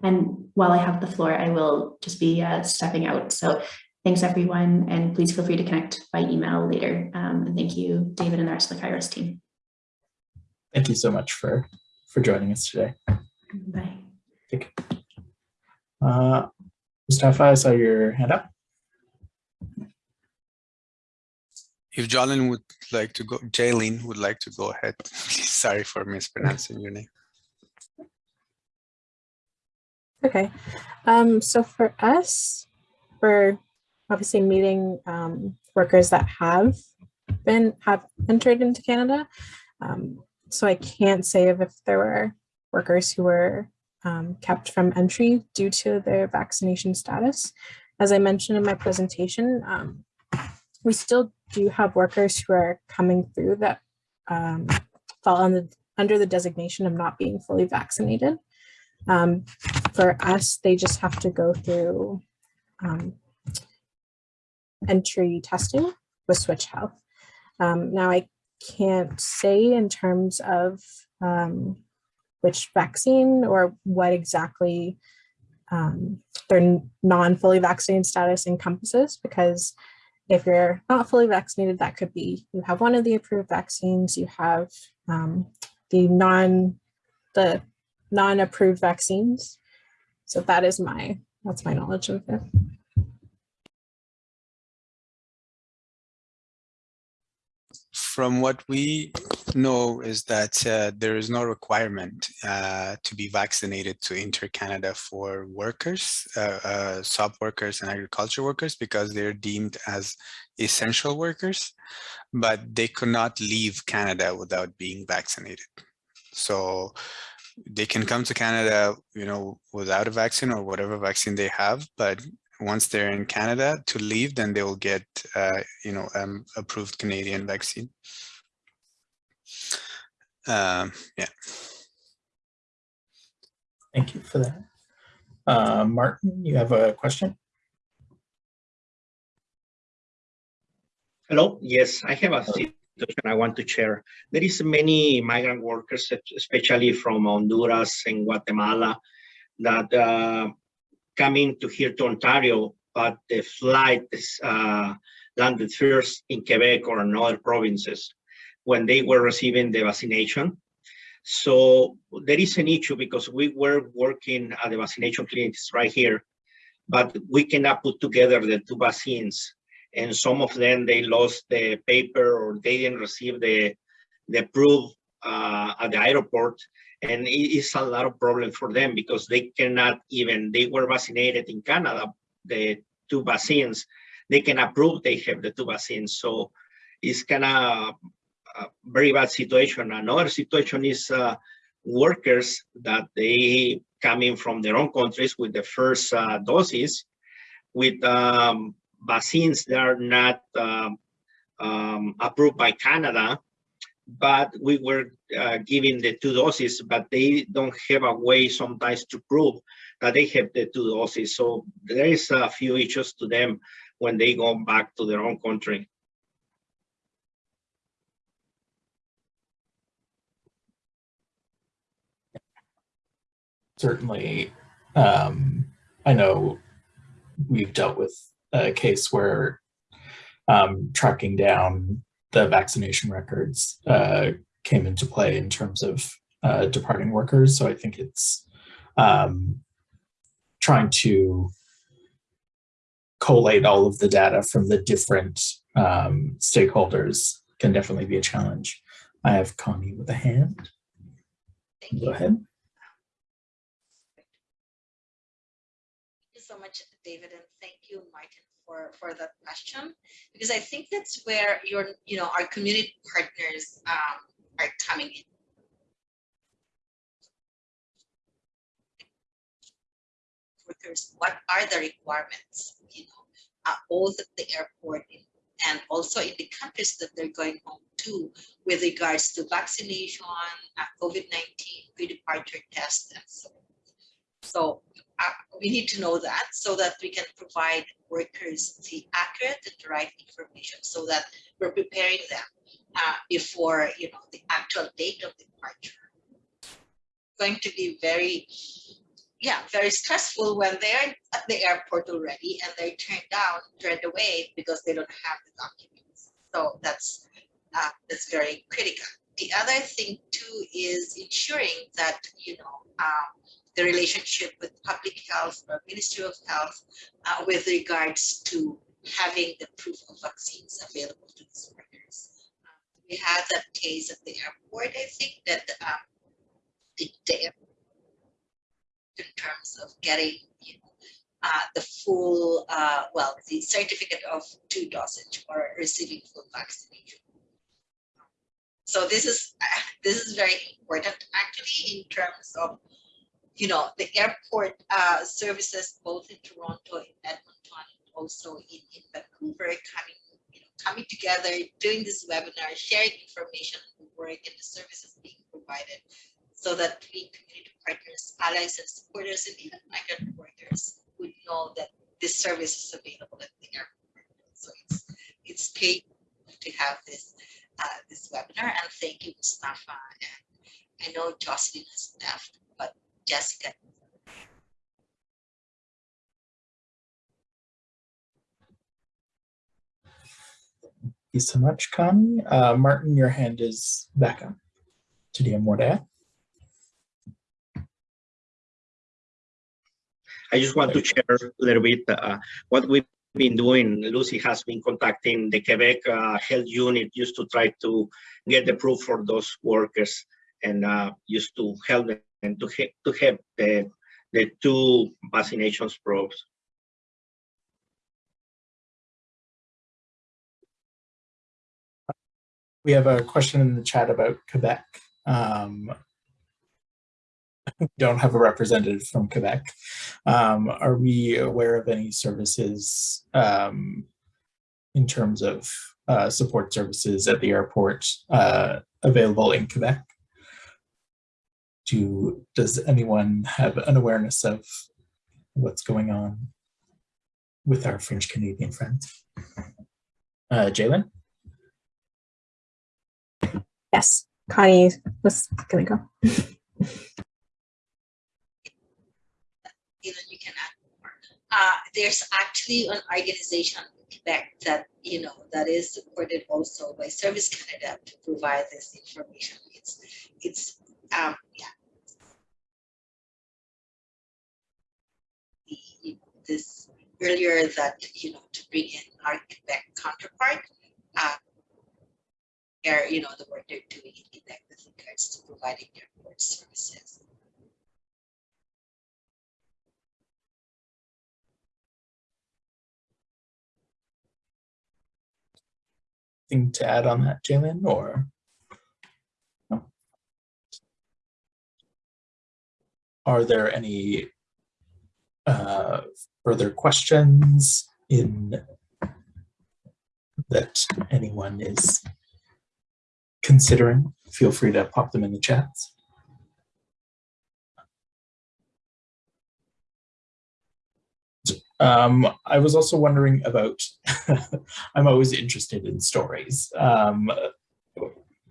And while I have the floor, I will just be uh, stepping out. So thanks everyone, and please feel free to connect by email later. Um, and thank you, David and the rest of the Kairos team. Thank you so much for, for joining us today. Bye. Uh, Mustafa, I saw your hand up. If Jalen would like to go, Jalen would like to go ahead. Sorry for mispronouncing your name. Okay, um, so for us, we're obviously meeting um, workers that have been have entered into Canada. Um, so I can't say if, there were workers who were um, kept from entry due to their vaccination status. As I mentioned in my presentation, um, we still do have workers who are coming through that um, fall on the, under the designation of not being fully vaccinated. Um, for us, they just have to go through um, entry testing with Switch Health. Um, now, I can't say in terms of um, which vaccine or what exactly um, their non-fully vaccinated status encompasses, because if you're not fully vaccinated, that could be you have one of the approved vaccines, you have um, the non the non-approved vaccines. So that is my that's my knowledge of it. From what we know is that uh, there is no requirement uh, to be vaccinated to enter Canada for workers, uh, uh, sub workers and agriculture workers because they're deemed as essential workers, but they could not leave Canada without being vaccinated. So they can come to Canada, you know, without a vaccine or whatever vaccine they have, but once they're in Canada to leave, then they will get, uh, you know, um, approved Canadian vaccine. Um, yeah. Thank you for that. Uh, Martin, you have a question? Hello. Yes, I have a situation I want to share. There is many migrant workers, especially from Honduras and Guatemala, that uh, coming to here to Ontario, but the flight uh, landed first in Quebec or in other provinces when they were receiving the vaccination. So there is an issue because we were working at the vaccination clinics right here, but we cannot put together the two vaccines. And some of them, they lost the paper or they didn't receive the, the proof uh, at the airport and it is a lot of problem for them because they cannot even they were vaccinated in canada the two vaccines. They can approve they have the two vaccines. So it's kind of a very bad situation. Another situation is uh, workers that they coming from their own countries with the first uh, doses with um, vaccines that are not um, um, approved by canada but we were uh, giving the two doses, but they don't have a way sometimes to prove that they have the two doses. So there is a few issues to them when they go back to their own country. Certainly, um, I know we've dealt with a case where um, tracking down the vaccination records uh, came into play in terms of uh, departing workers. So I think it's um, trying to collate all of the data from the different um, stakeholders can definitely be a challenge. I have Connie with a hand. Thank Go you. ahead. Thank you so much, David, and thank you, Martin, for, for that question. Because I think that's where your, you know, our community partners um, are coming in. Workers, what are the requirements, you know, uh, both at the airport and also in the countries that they're going home to with regards to vaccination, uh, COVID-19, pre-departure tests, and so on. So uh, we need to know that so that we can provide workers the accurate and the right information so that we're preparing them uh, before you know the actual date of departure. Going to be very, yeah, very stressful when they're at the airport already and they're turned down, turned away because they don't have the documents. So that's uh, that's very critical. the other thing too is ensuring that, you know, um, the relationship with public health or Ministry of Health uh, with regards to having the proof of vaccines available to these workers. Um, we had that case at the airport, I think, that um, the, the in terms of getting, you know, uh, the full, uh, well, the certificate of two dosage or receiving full vaccination. So this is this is very important actually in terms of you know the airport uh, services both in Toronto and Edmonton and also in, in Vancouver coming you know coming together doing this webinar sharing information on the work and the services being provided so that we community partners allies and supporters and even migrant workers would know that this service is available at the airport. So it's it's paid to have this uh, this webinar. And thank you Mustafa and I know Jocelyn has left Jessica Thank you so much, Connie. Uh, Martin, your hand is back up. To the more to add? I just want to share a little bit uh, what we've been doing. Lucy has been contacting the Quebec uh, Health Unit used to try to get the proof for those workers and uh, used to help them to, ha to have the, the two vaccinations probes. We have a question in the chat about Quebec. Um, we don't have a representative from Quebec. Um, are we aware of any services um, in terms of uh, support services at the airport uh, available in Quebec? Do, does anyone have an awareness of what's going on with our French Canadian friends? Uh, Jalen? Yes, Connie was gonna go. you know you can add more. Uh, there's actually an organization in Quebec that you know that is supported also by Service Canada to provide this information. It's it's um yeah. The, this earlier that you know to bring in our Quebec counterpart. Uh, you know, the work they're doing in Quebec with regards to providing their airport services. Thing to add on that, Jalen, or? Are there any uh, further questions in that anyone is considering, feel free to pop them in the chats. Um, I was also wondering about, I'm always interested in stories. Um,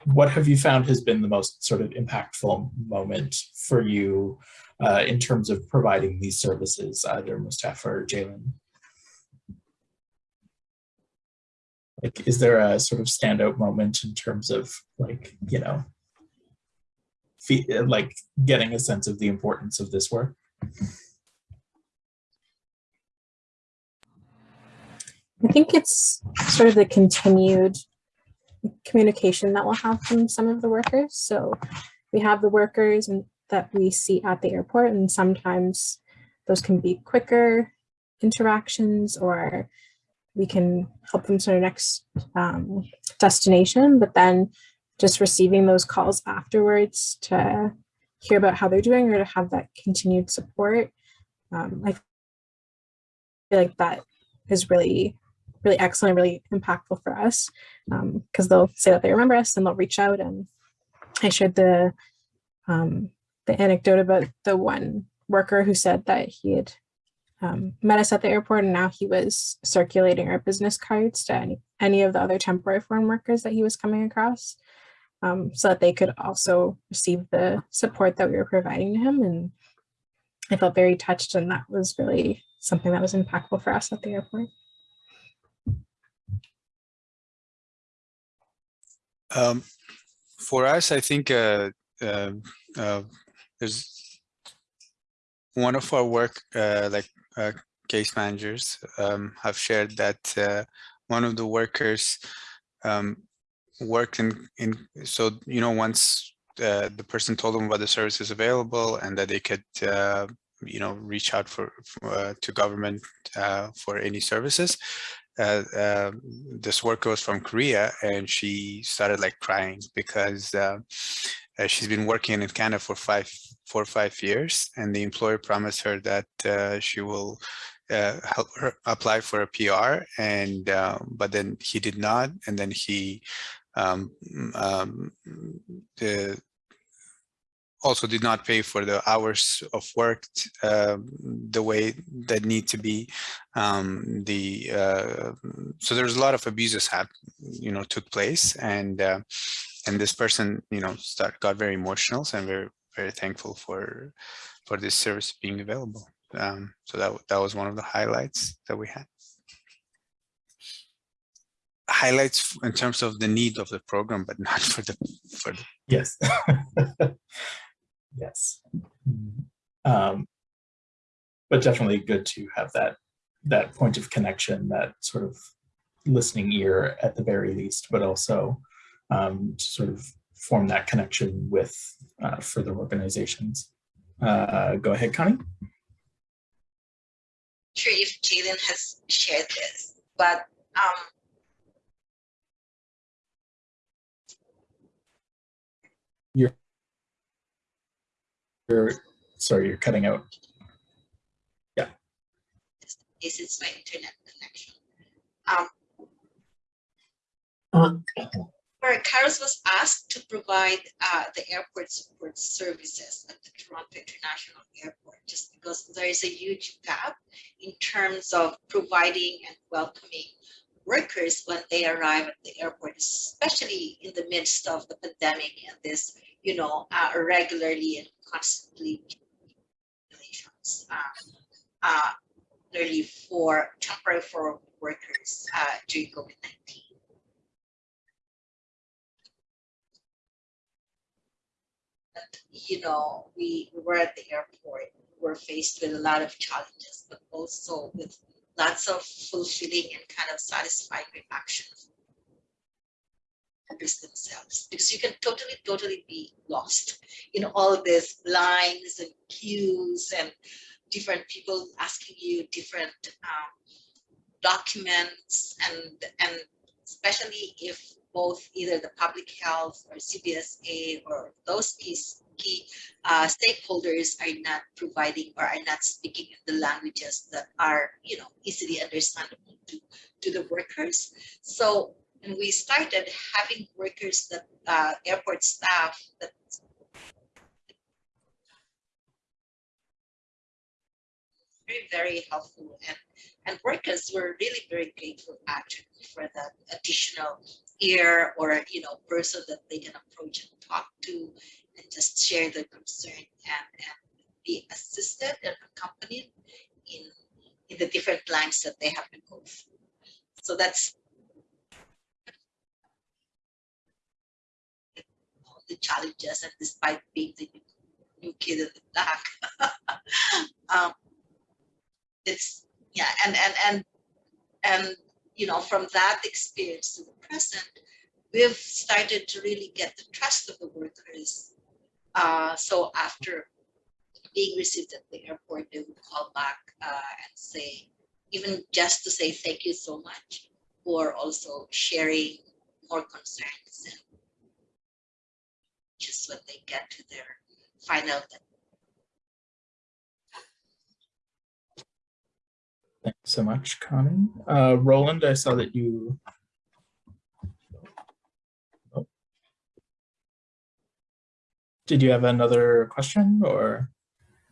what have you found has been the most sort of impactful moment for you uh, in terms of providing these services, either Mustafa or Jalen? Like, is there a sort of standout moment in terms of like, you know, like getting a sense of the importance of this work? I think it's sort of the continued communication that we'll have from some of the workers. So we have the workers and that we see at the airport and sometimes those can be quicker interactions or we can help them to their next um, destination, but then just receiving those calls afterwards to hear about how they're doing or to have that continued support. Um, I feel like that is really, really excellent, really impactful for us because um, they'll say that they remember us and they'll reach out. And I shared the um, the anecdote about the one worker who said that he had um, met us at the airport and now he was circulating our business cards to any, any of the other temporary foreign workers that he was coming across um, so that they could also receive the support that we were providing to him. And I felt very touched and that was really something that was impactful for us at the airport. Um, for us, I think uh, uh, uh, there's one of our work, uh, like uh, case managers, um, have shared that uh, one of the workers um, worked in, in, so, you know, once uh, the person told them about the services available and that they could, uh, you know, reach out for, for uh, to government for any services, uh, uh, this worker was from Korea and she started like crying because uh, she's been working in Canada for five, four or five years and the employer promised her that uh, she will uh, help her apply for a PR and uh, but then he did not and then he um, um, the also did not pay for the hours of work uh, the way that need to be um, the uh, so there's a lot of abuses hap you know took place and uh, and this person you know start got very emotional I'm very very thankful for for this service being available um, so that that was one of the highlights that we had highlights in terms of the need of the program but not for the for the Yes. yes. Mhm. Um, but definitely good to have that that point of connection, that sort of listening ear at the very least, but also um, to sort of form that connection with uh, further organizations. Uh, go ahead, Connie. Sure, if Jalen has shared this, but um, You're, sorry, you're cutting out. Yeah. this is my internet connection. Um, where Kairos was asked to provide uh, the airport support services at the Toronto International Airport, just because there is a huge gap in terms of providing and welcoming workers when they arrive at the airport, especially in the midst of the pandemic and this, you know, uh, regularly and constantly regulations. Uh, uh, for temporary foreign workers uh, during COVID-19. You know, we, we were at the airport, we're faced with a lot of challenges, but also with lots of fulfilling and kind of satisfying reactions themselves. Because you can totally totally be lost in all these lines and queues and different people asking you different um, documents and and especially if both either the public health or CBSA or those key, uh, stakeholders are not providing or are not speaking in the languages that are you know easily understandable to to the workers. So and we started having workers that uh, airport staff that very, very helpful and, and workers were really very grateful actually for that additional or, you know, person that they can approach and talk to and just share their concern and, and be assisted and accompanied in, in the different lines that they have to go through. So that's the challenges and despite being the new kid in the block, um, it's yeah and and and and you know from that experience to the present we've started to really get the trust of the workers uh, so after being received at the airport they would call back uh, and say even just to say thank you so much or also sharing more concerns and just when they get to their final Thanks so much, Connie. Uh, Roland, I saw that you. Oh. Did you have another question or?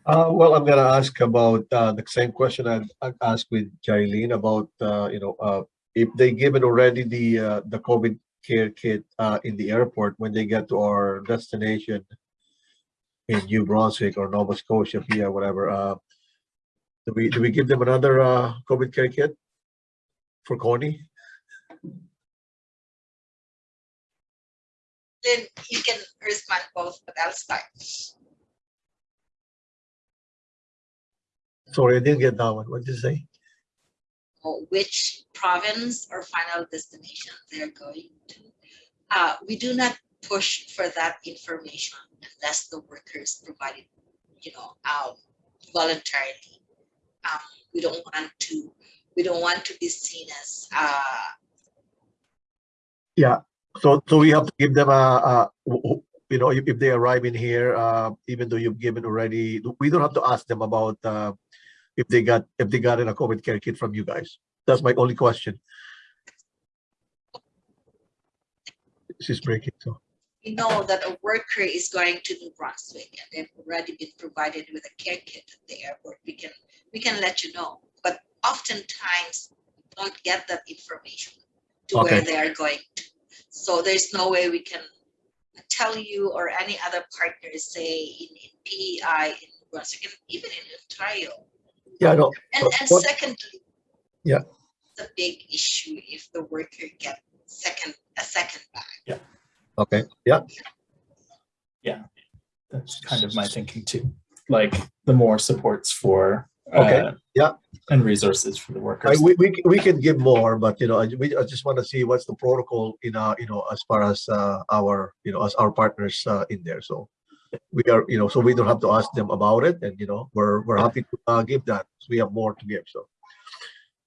Uh, well, I'm gonna ask about uh, the same question I, asked with Jailene about, uh, you know, uh, if they given already the uh, the COVID care kit in the airport when they get to our destination in New Brunswick or Nova Scotia, via whatever. Do we do we give them another uh, COVID care kit for Connie? Then you can respond both, but I'll start. Sorry, I didn't get that one. What did you say? which province or final destination they're going to. Uh, we do not push for that information unless the workers provide it, you know, um, voluntarily. Um, we don't want to, we don't want to be seen as, uh, yeah. So, so we have to give them a, a, you know, if, they arrive in here, uh, even though you've given already, we don't have to ask them about, uh, if they got, if they got a COVID care kit from you guys. That's my only question. She's breaking, so, we know that a worker is going to New Brunswick and they've already been provided with a care kit at the airport, we can, we can let you know. But oftentimes, we don't get that information to where they are going to. So there's no way we can tell you or any other partners, say in, in PEI, in New Brunswick, and even in Ontario. yeah, no, And, and what- secondly. Yeah. It's a big issue if the worker get second, a second bag. Okay, yeah, Yeah. That's kind of my thinking too. Like the more supports for. Okay, uh, yeah. And resources for the I, workers. we, we, we can give more, but you know, I, we, I just want to see what's the protocol in, uh, you know, as far as, uh, our, you know, as our partners, uh, in there, so. We are, you know, so we don't have to ask them about it and, you know, we're, we're happy to, uh, give that, so we have more to give, so.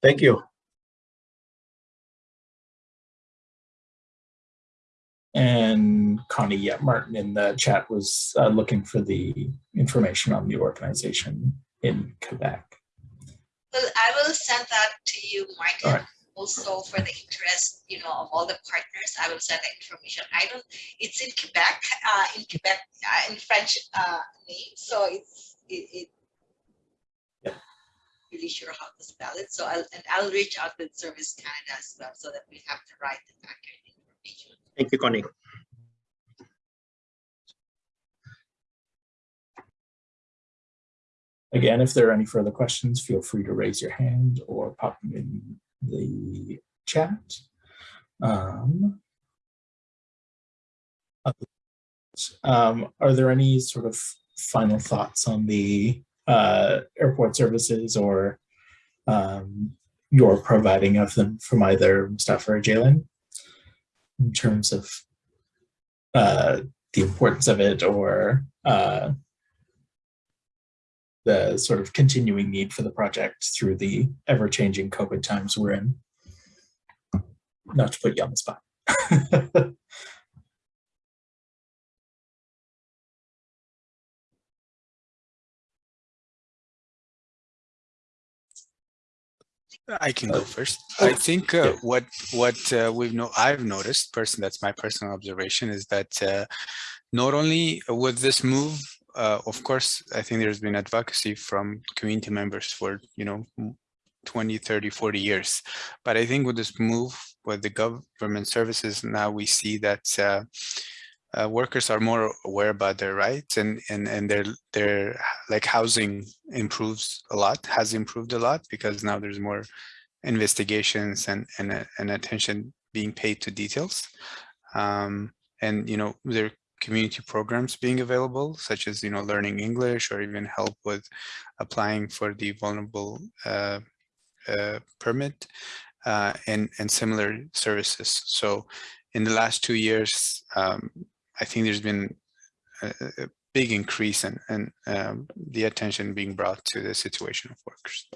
Thank you. And Connie, yeah, Martin in the chat was uh, looking for the information on the organization in Quebec. Well, I will send that to you, and right. Also for the interest, you know, of all the partners, I will send the information. I don't, it's in Quebec, uh, in Quebec, uh, in French, uh, name, so it's, it, it. Yeah. Really sure how to spell it, so I'll, and I'll reach out with Service Canada as well, so that we have the right and accurate information. Thank you, Connie. Again, if there are any further questions, feel free to raise your hand or pop them in the chat. Um, um, are there any sort of final thoughts on the uh, airport services or um, your providing of them from either Mustafa or Jalen in terms of uh, the importance of it or uh, the sort of continuing need for the project through the ever-changing COVID times we're in. Not to put you on the spot. I can go first. I think uh, yeah. what what uh, we've no I've noticed, person that's my personal observation is that uh, not only with this move, uh, of course, I think there's been advocacy from community members for you know m- 20, 30, 40 years, but I think with this move with the government services now we see that. Uh, workers are more aware about their rights and and and their their like housing improves a lot has improved a lot because now there's more investigations and and, and attention being paid to details. Um, and you know there community programs being available such as you know learning english or even help with applying for the vulnerable uh, uh, permit uh, and and similar services. So in the last two years um, I think there's been a, a big increase in, in um, the attention being brought to the situation of workers.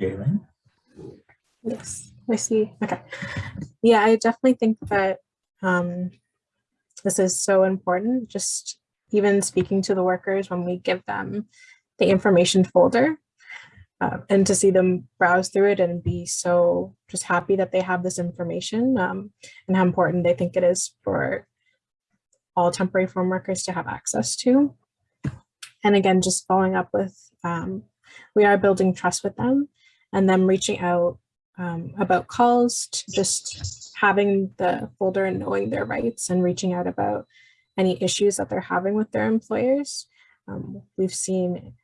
Jalen? Yes, I see. Okay. Yeah, I definitely think that um, this is so important. Just even speaking to the workers when we give them the information folder uh, and to see them browse through it and be so just happy that they have this information um, and how important they think it is for all temporary farm workers to have access to. And again, just following up with, um, we are building trust with them and them reaching out um, about calls to just having the folder and knowing their rights and reaching out about any issues that they're having with their employers. Um, we've seen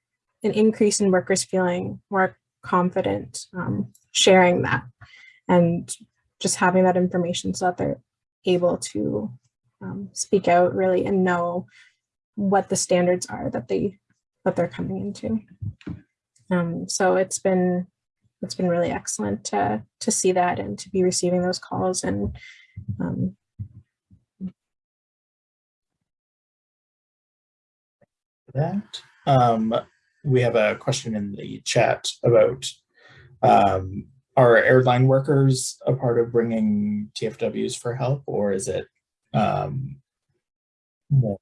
an increase in workers feeling more confident um, sharing that and just having that information so that they're able to um, speak out really and know what the standards are that they that they're coming into. Um, so it's been it's been really excellent to to see that and to be receiving those calls and um, that. Um, we have a question in the chat about um, are airline workers a part of bringing TFWs for help, or is it um, more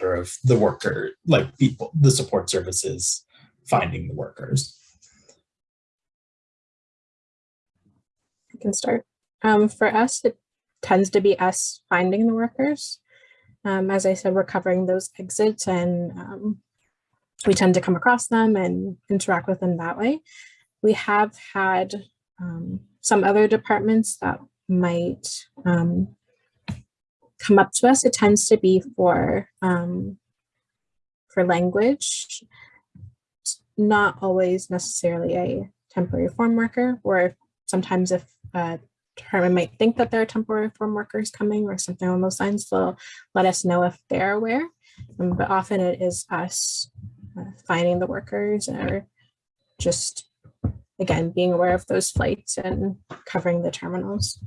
of the worker, like people, the support services finding the workers? I can start. Um, for us, it tends to be us finding the workers. Um, as I said, we're covering those exits and um, we tend to come across them and interact with them that way. We have had um, some other departments that might um, come up to us. It tends to be for um, for language, not always necessarily a temporary form worker, or sometimes if a department might think that there are temporary form workers coming or something along those lines, they'll let us know if they're aware. Um, but often it is us uh, finding the workers or just, again, being aware of those flights and covering the terminals.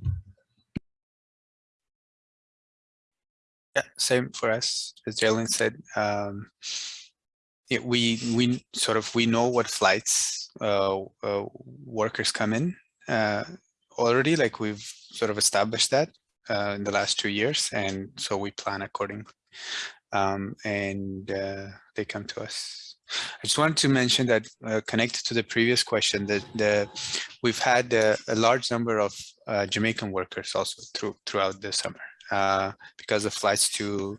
Yeah, same for us, as Jalen said. Um, we we sort of we know what flights uh, uh, workers come in uh, already. Like we've sort of established that uh, in the last two years, and so we plan accordingly. Um, and uh, they come to us. I just wanted to mention that uh, connected to the previous question that the we've had a, a large number of uh, Jamaican workers also through throughout the summer uh, because the flights to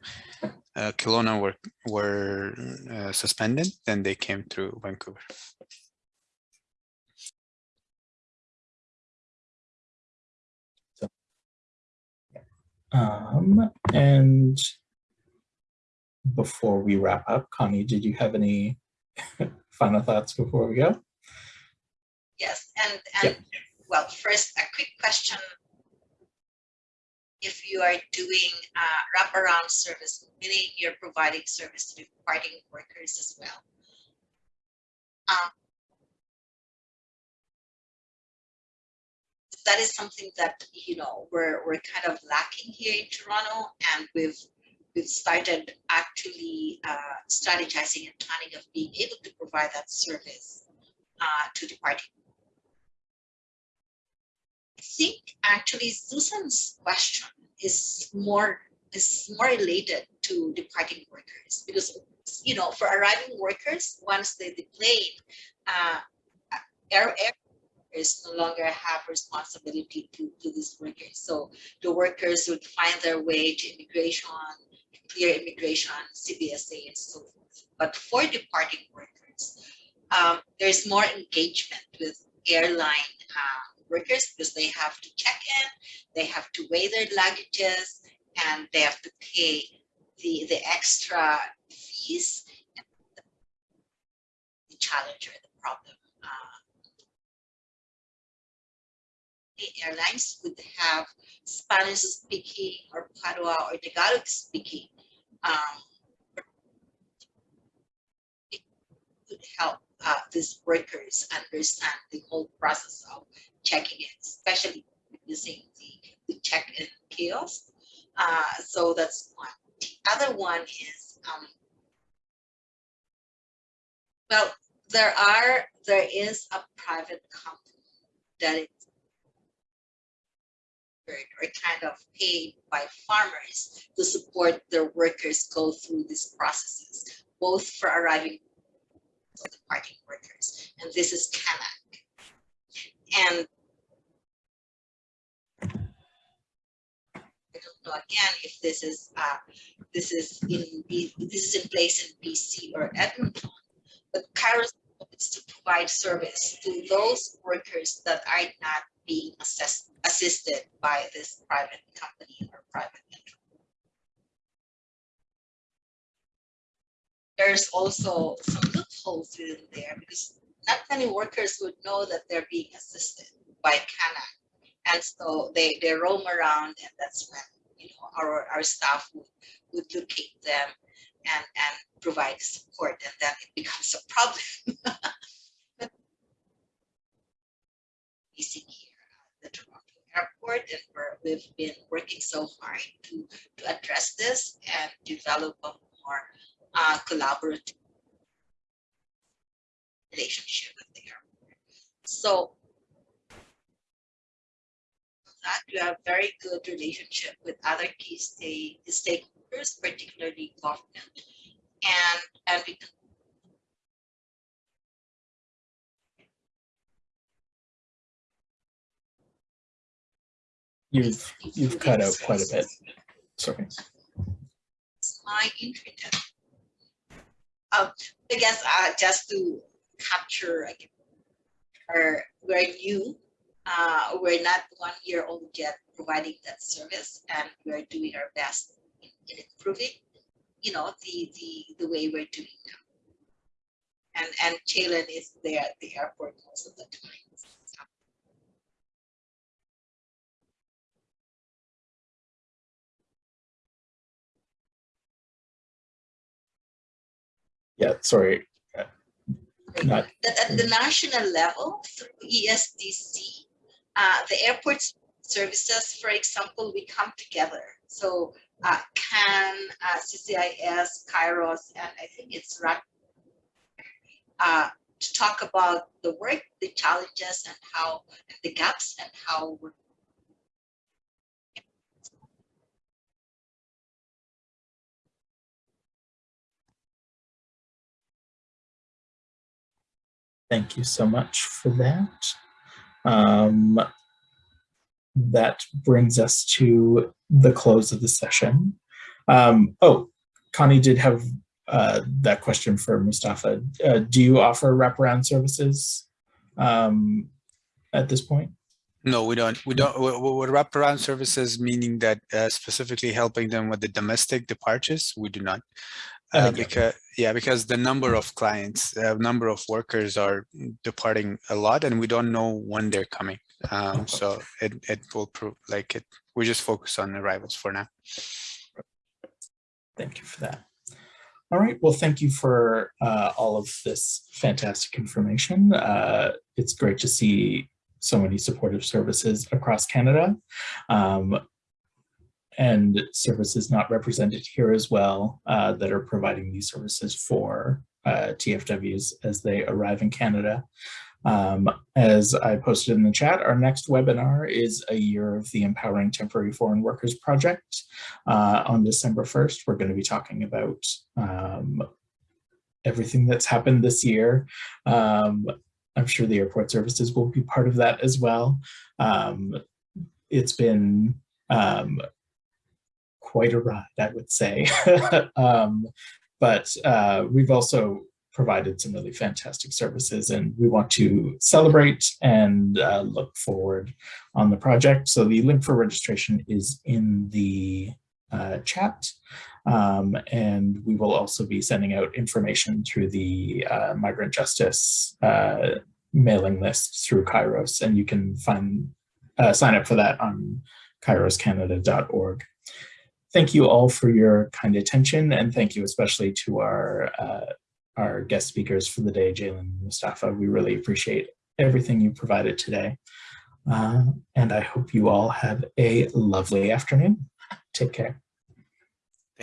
uh, Kelowna were were uh, suspended. Then they came through Vancouver. Um, and before we wrap up, Connie, did you have any final thoughts before we go? Yes, and, and well, first, a quick question. If you are doing uh, wraparound service, meaning you're providing service to departing workers as well. Um, that is something that, you know, we're, we're kind of lacking here in Toronto and we've we've started actually uh, strategizing and planning of being able to provide that service uh, to departing. I think actually Susan's question is more is more related to departing workers because you know for arriving workers once they deplane, uh, air, air workers no longer have responsibility to, to these workers. So the workers would find their way to immigration, clear immigration, CBSA, and so forth. But for departing workers, um, there's more engagement with airline uh, workers because they have to check in, they have to weigh their luggages, and they have to pay the, the extra fees. The challenge or the problem. Uh, the airlines would have Spanish speaking or Patois or Tagalog speaking um, it could help uh, these workers understand the whole process of checking in, especially using the, the check-in kiosk. Uh, so that's one. The other one is, um, well, there are, there is a private company that or kind of paid by farmers to support their workers go through these processes, both for arriving and departing workers. And this is CanAg. And I don't know again if this is uh, this is in this is in place in BC or Edmonton, but Kairos is to provide service to those workers that are not being assessed, assisted by this private company or private entity. There's also some loopholes within there because not many workers would know that they're being assisted. by CanAg. And so they, they roam around and that's when, you know, our, our staff would, would locate them and, and provide support and then it becomes a problem. Facing here airport and we've been working so hard to, to address this and develop a more uh, collaborative relationship with the airport. So that we have very good relationship with other key stake, stakeholders, particularly government, and and we You've, you've cut out quite a bit. Sorry. my internet. Um, I guess uh, just to capture, like, or we're new, uh, we're not one year old yet providing that service, and we're doing our best in, in improving, you know, the the the way we're doing now. And and Jalen is there at the airport most of the time. Yeah, sorry. Not, that at the national level through ESDC, uh, the airport services, for example, we come together. So uh, CAN, uh, CCIS, Kairos, and I think it's RAC uh, to talk about the work, the challenges, and how and the gaps, and how we're Thank you so much for that. Um, that brings us to the close of the session. Um, oh, Connie did have uh, that question for Mustafa. Uh, do you offer wraparound services um, at this point? No, we don't. We don't. What, wraparound services meaning that uh, specifically helping them with the domestic departures? We do not. Uh, because yeah, because the number of clients, uh, number of workers are departing a lot, and we don't know when they're coming. Um, so it it will prove like it. We just focus on arrivals for now. Thank you for that. All right, well, thank you for uh, all of this fantastic information. Uh, it's great to see so many supportive services across Canada. Um, and services not represented here as well uh, that are providing these services for uh, TFWs as they arrive in Canada. Um, as I posted in the chat, our next webinar is a year of the Empowering Temporary Foreign Workers Project. Uh, on December 1st, we're going to be talking about um, everything that's happened this year. Um, I'm sure the airport services will be part of that as well. Um, it's been um, quite a ride, I would say. um, but uh, we've also provided some really fantastic services and we want to celebrate and uh, look forward on the project. So the link for registration is in the uh, chat. Um, and we will also be sending out information through the uh, migrant justice uh, mailing list through Kairos and you can find uh, sign up for that on kairoscanada.org thank you all for your kind attention and thank you especially to our uh, our guest speakers for the day, Jalen and Mustafa. We really appreciate everything you provided today. Uh, and I hope you all have a lovely afternoon. Take care.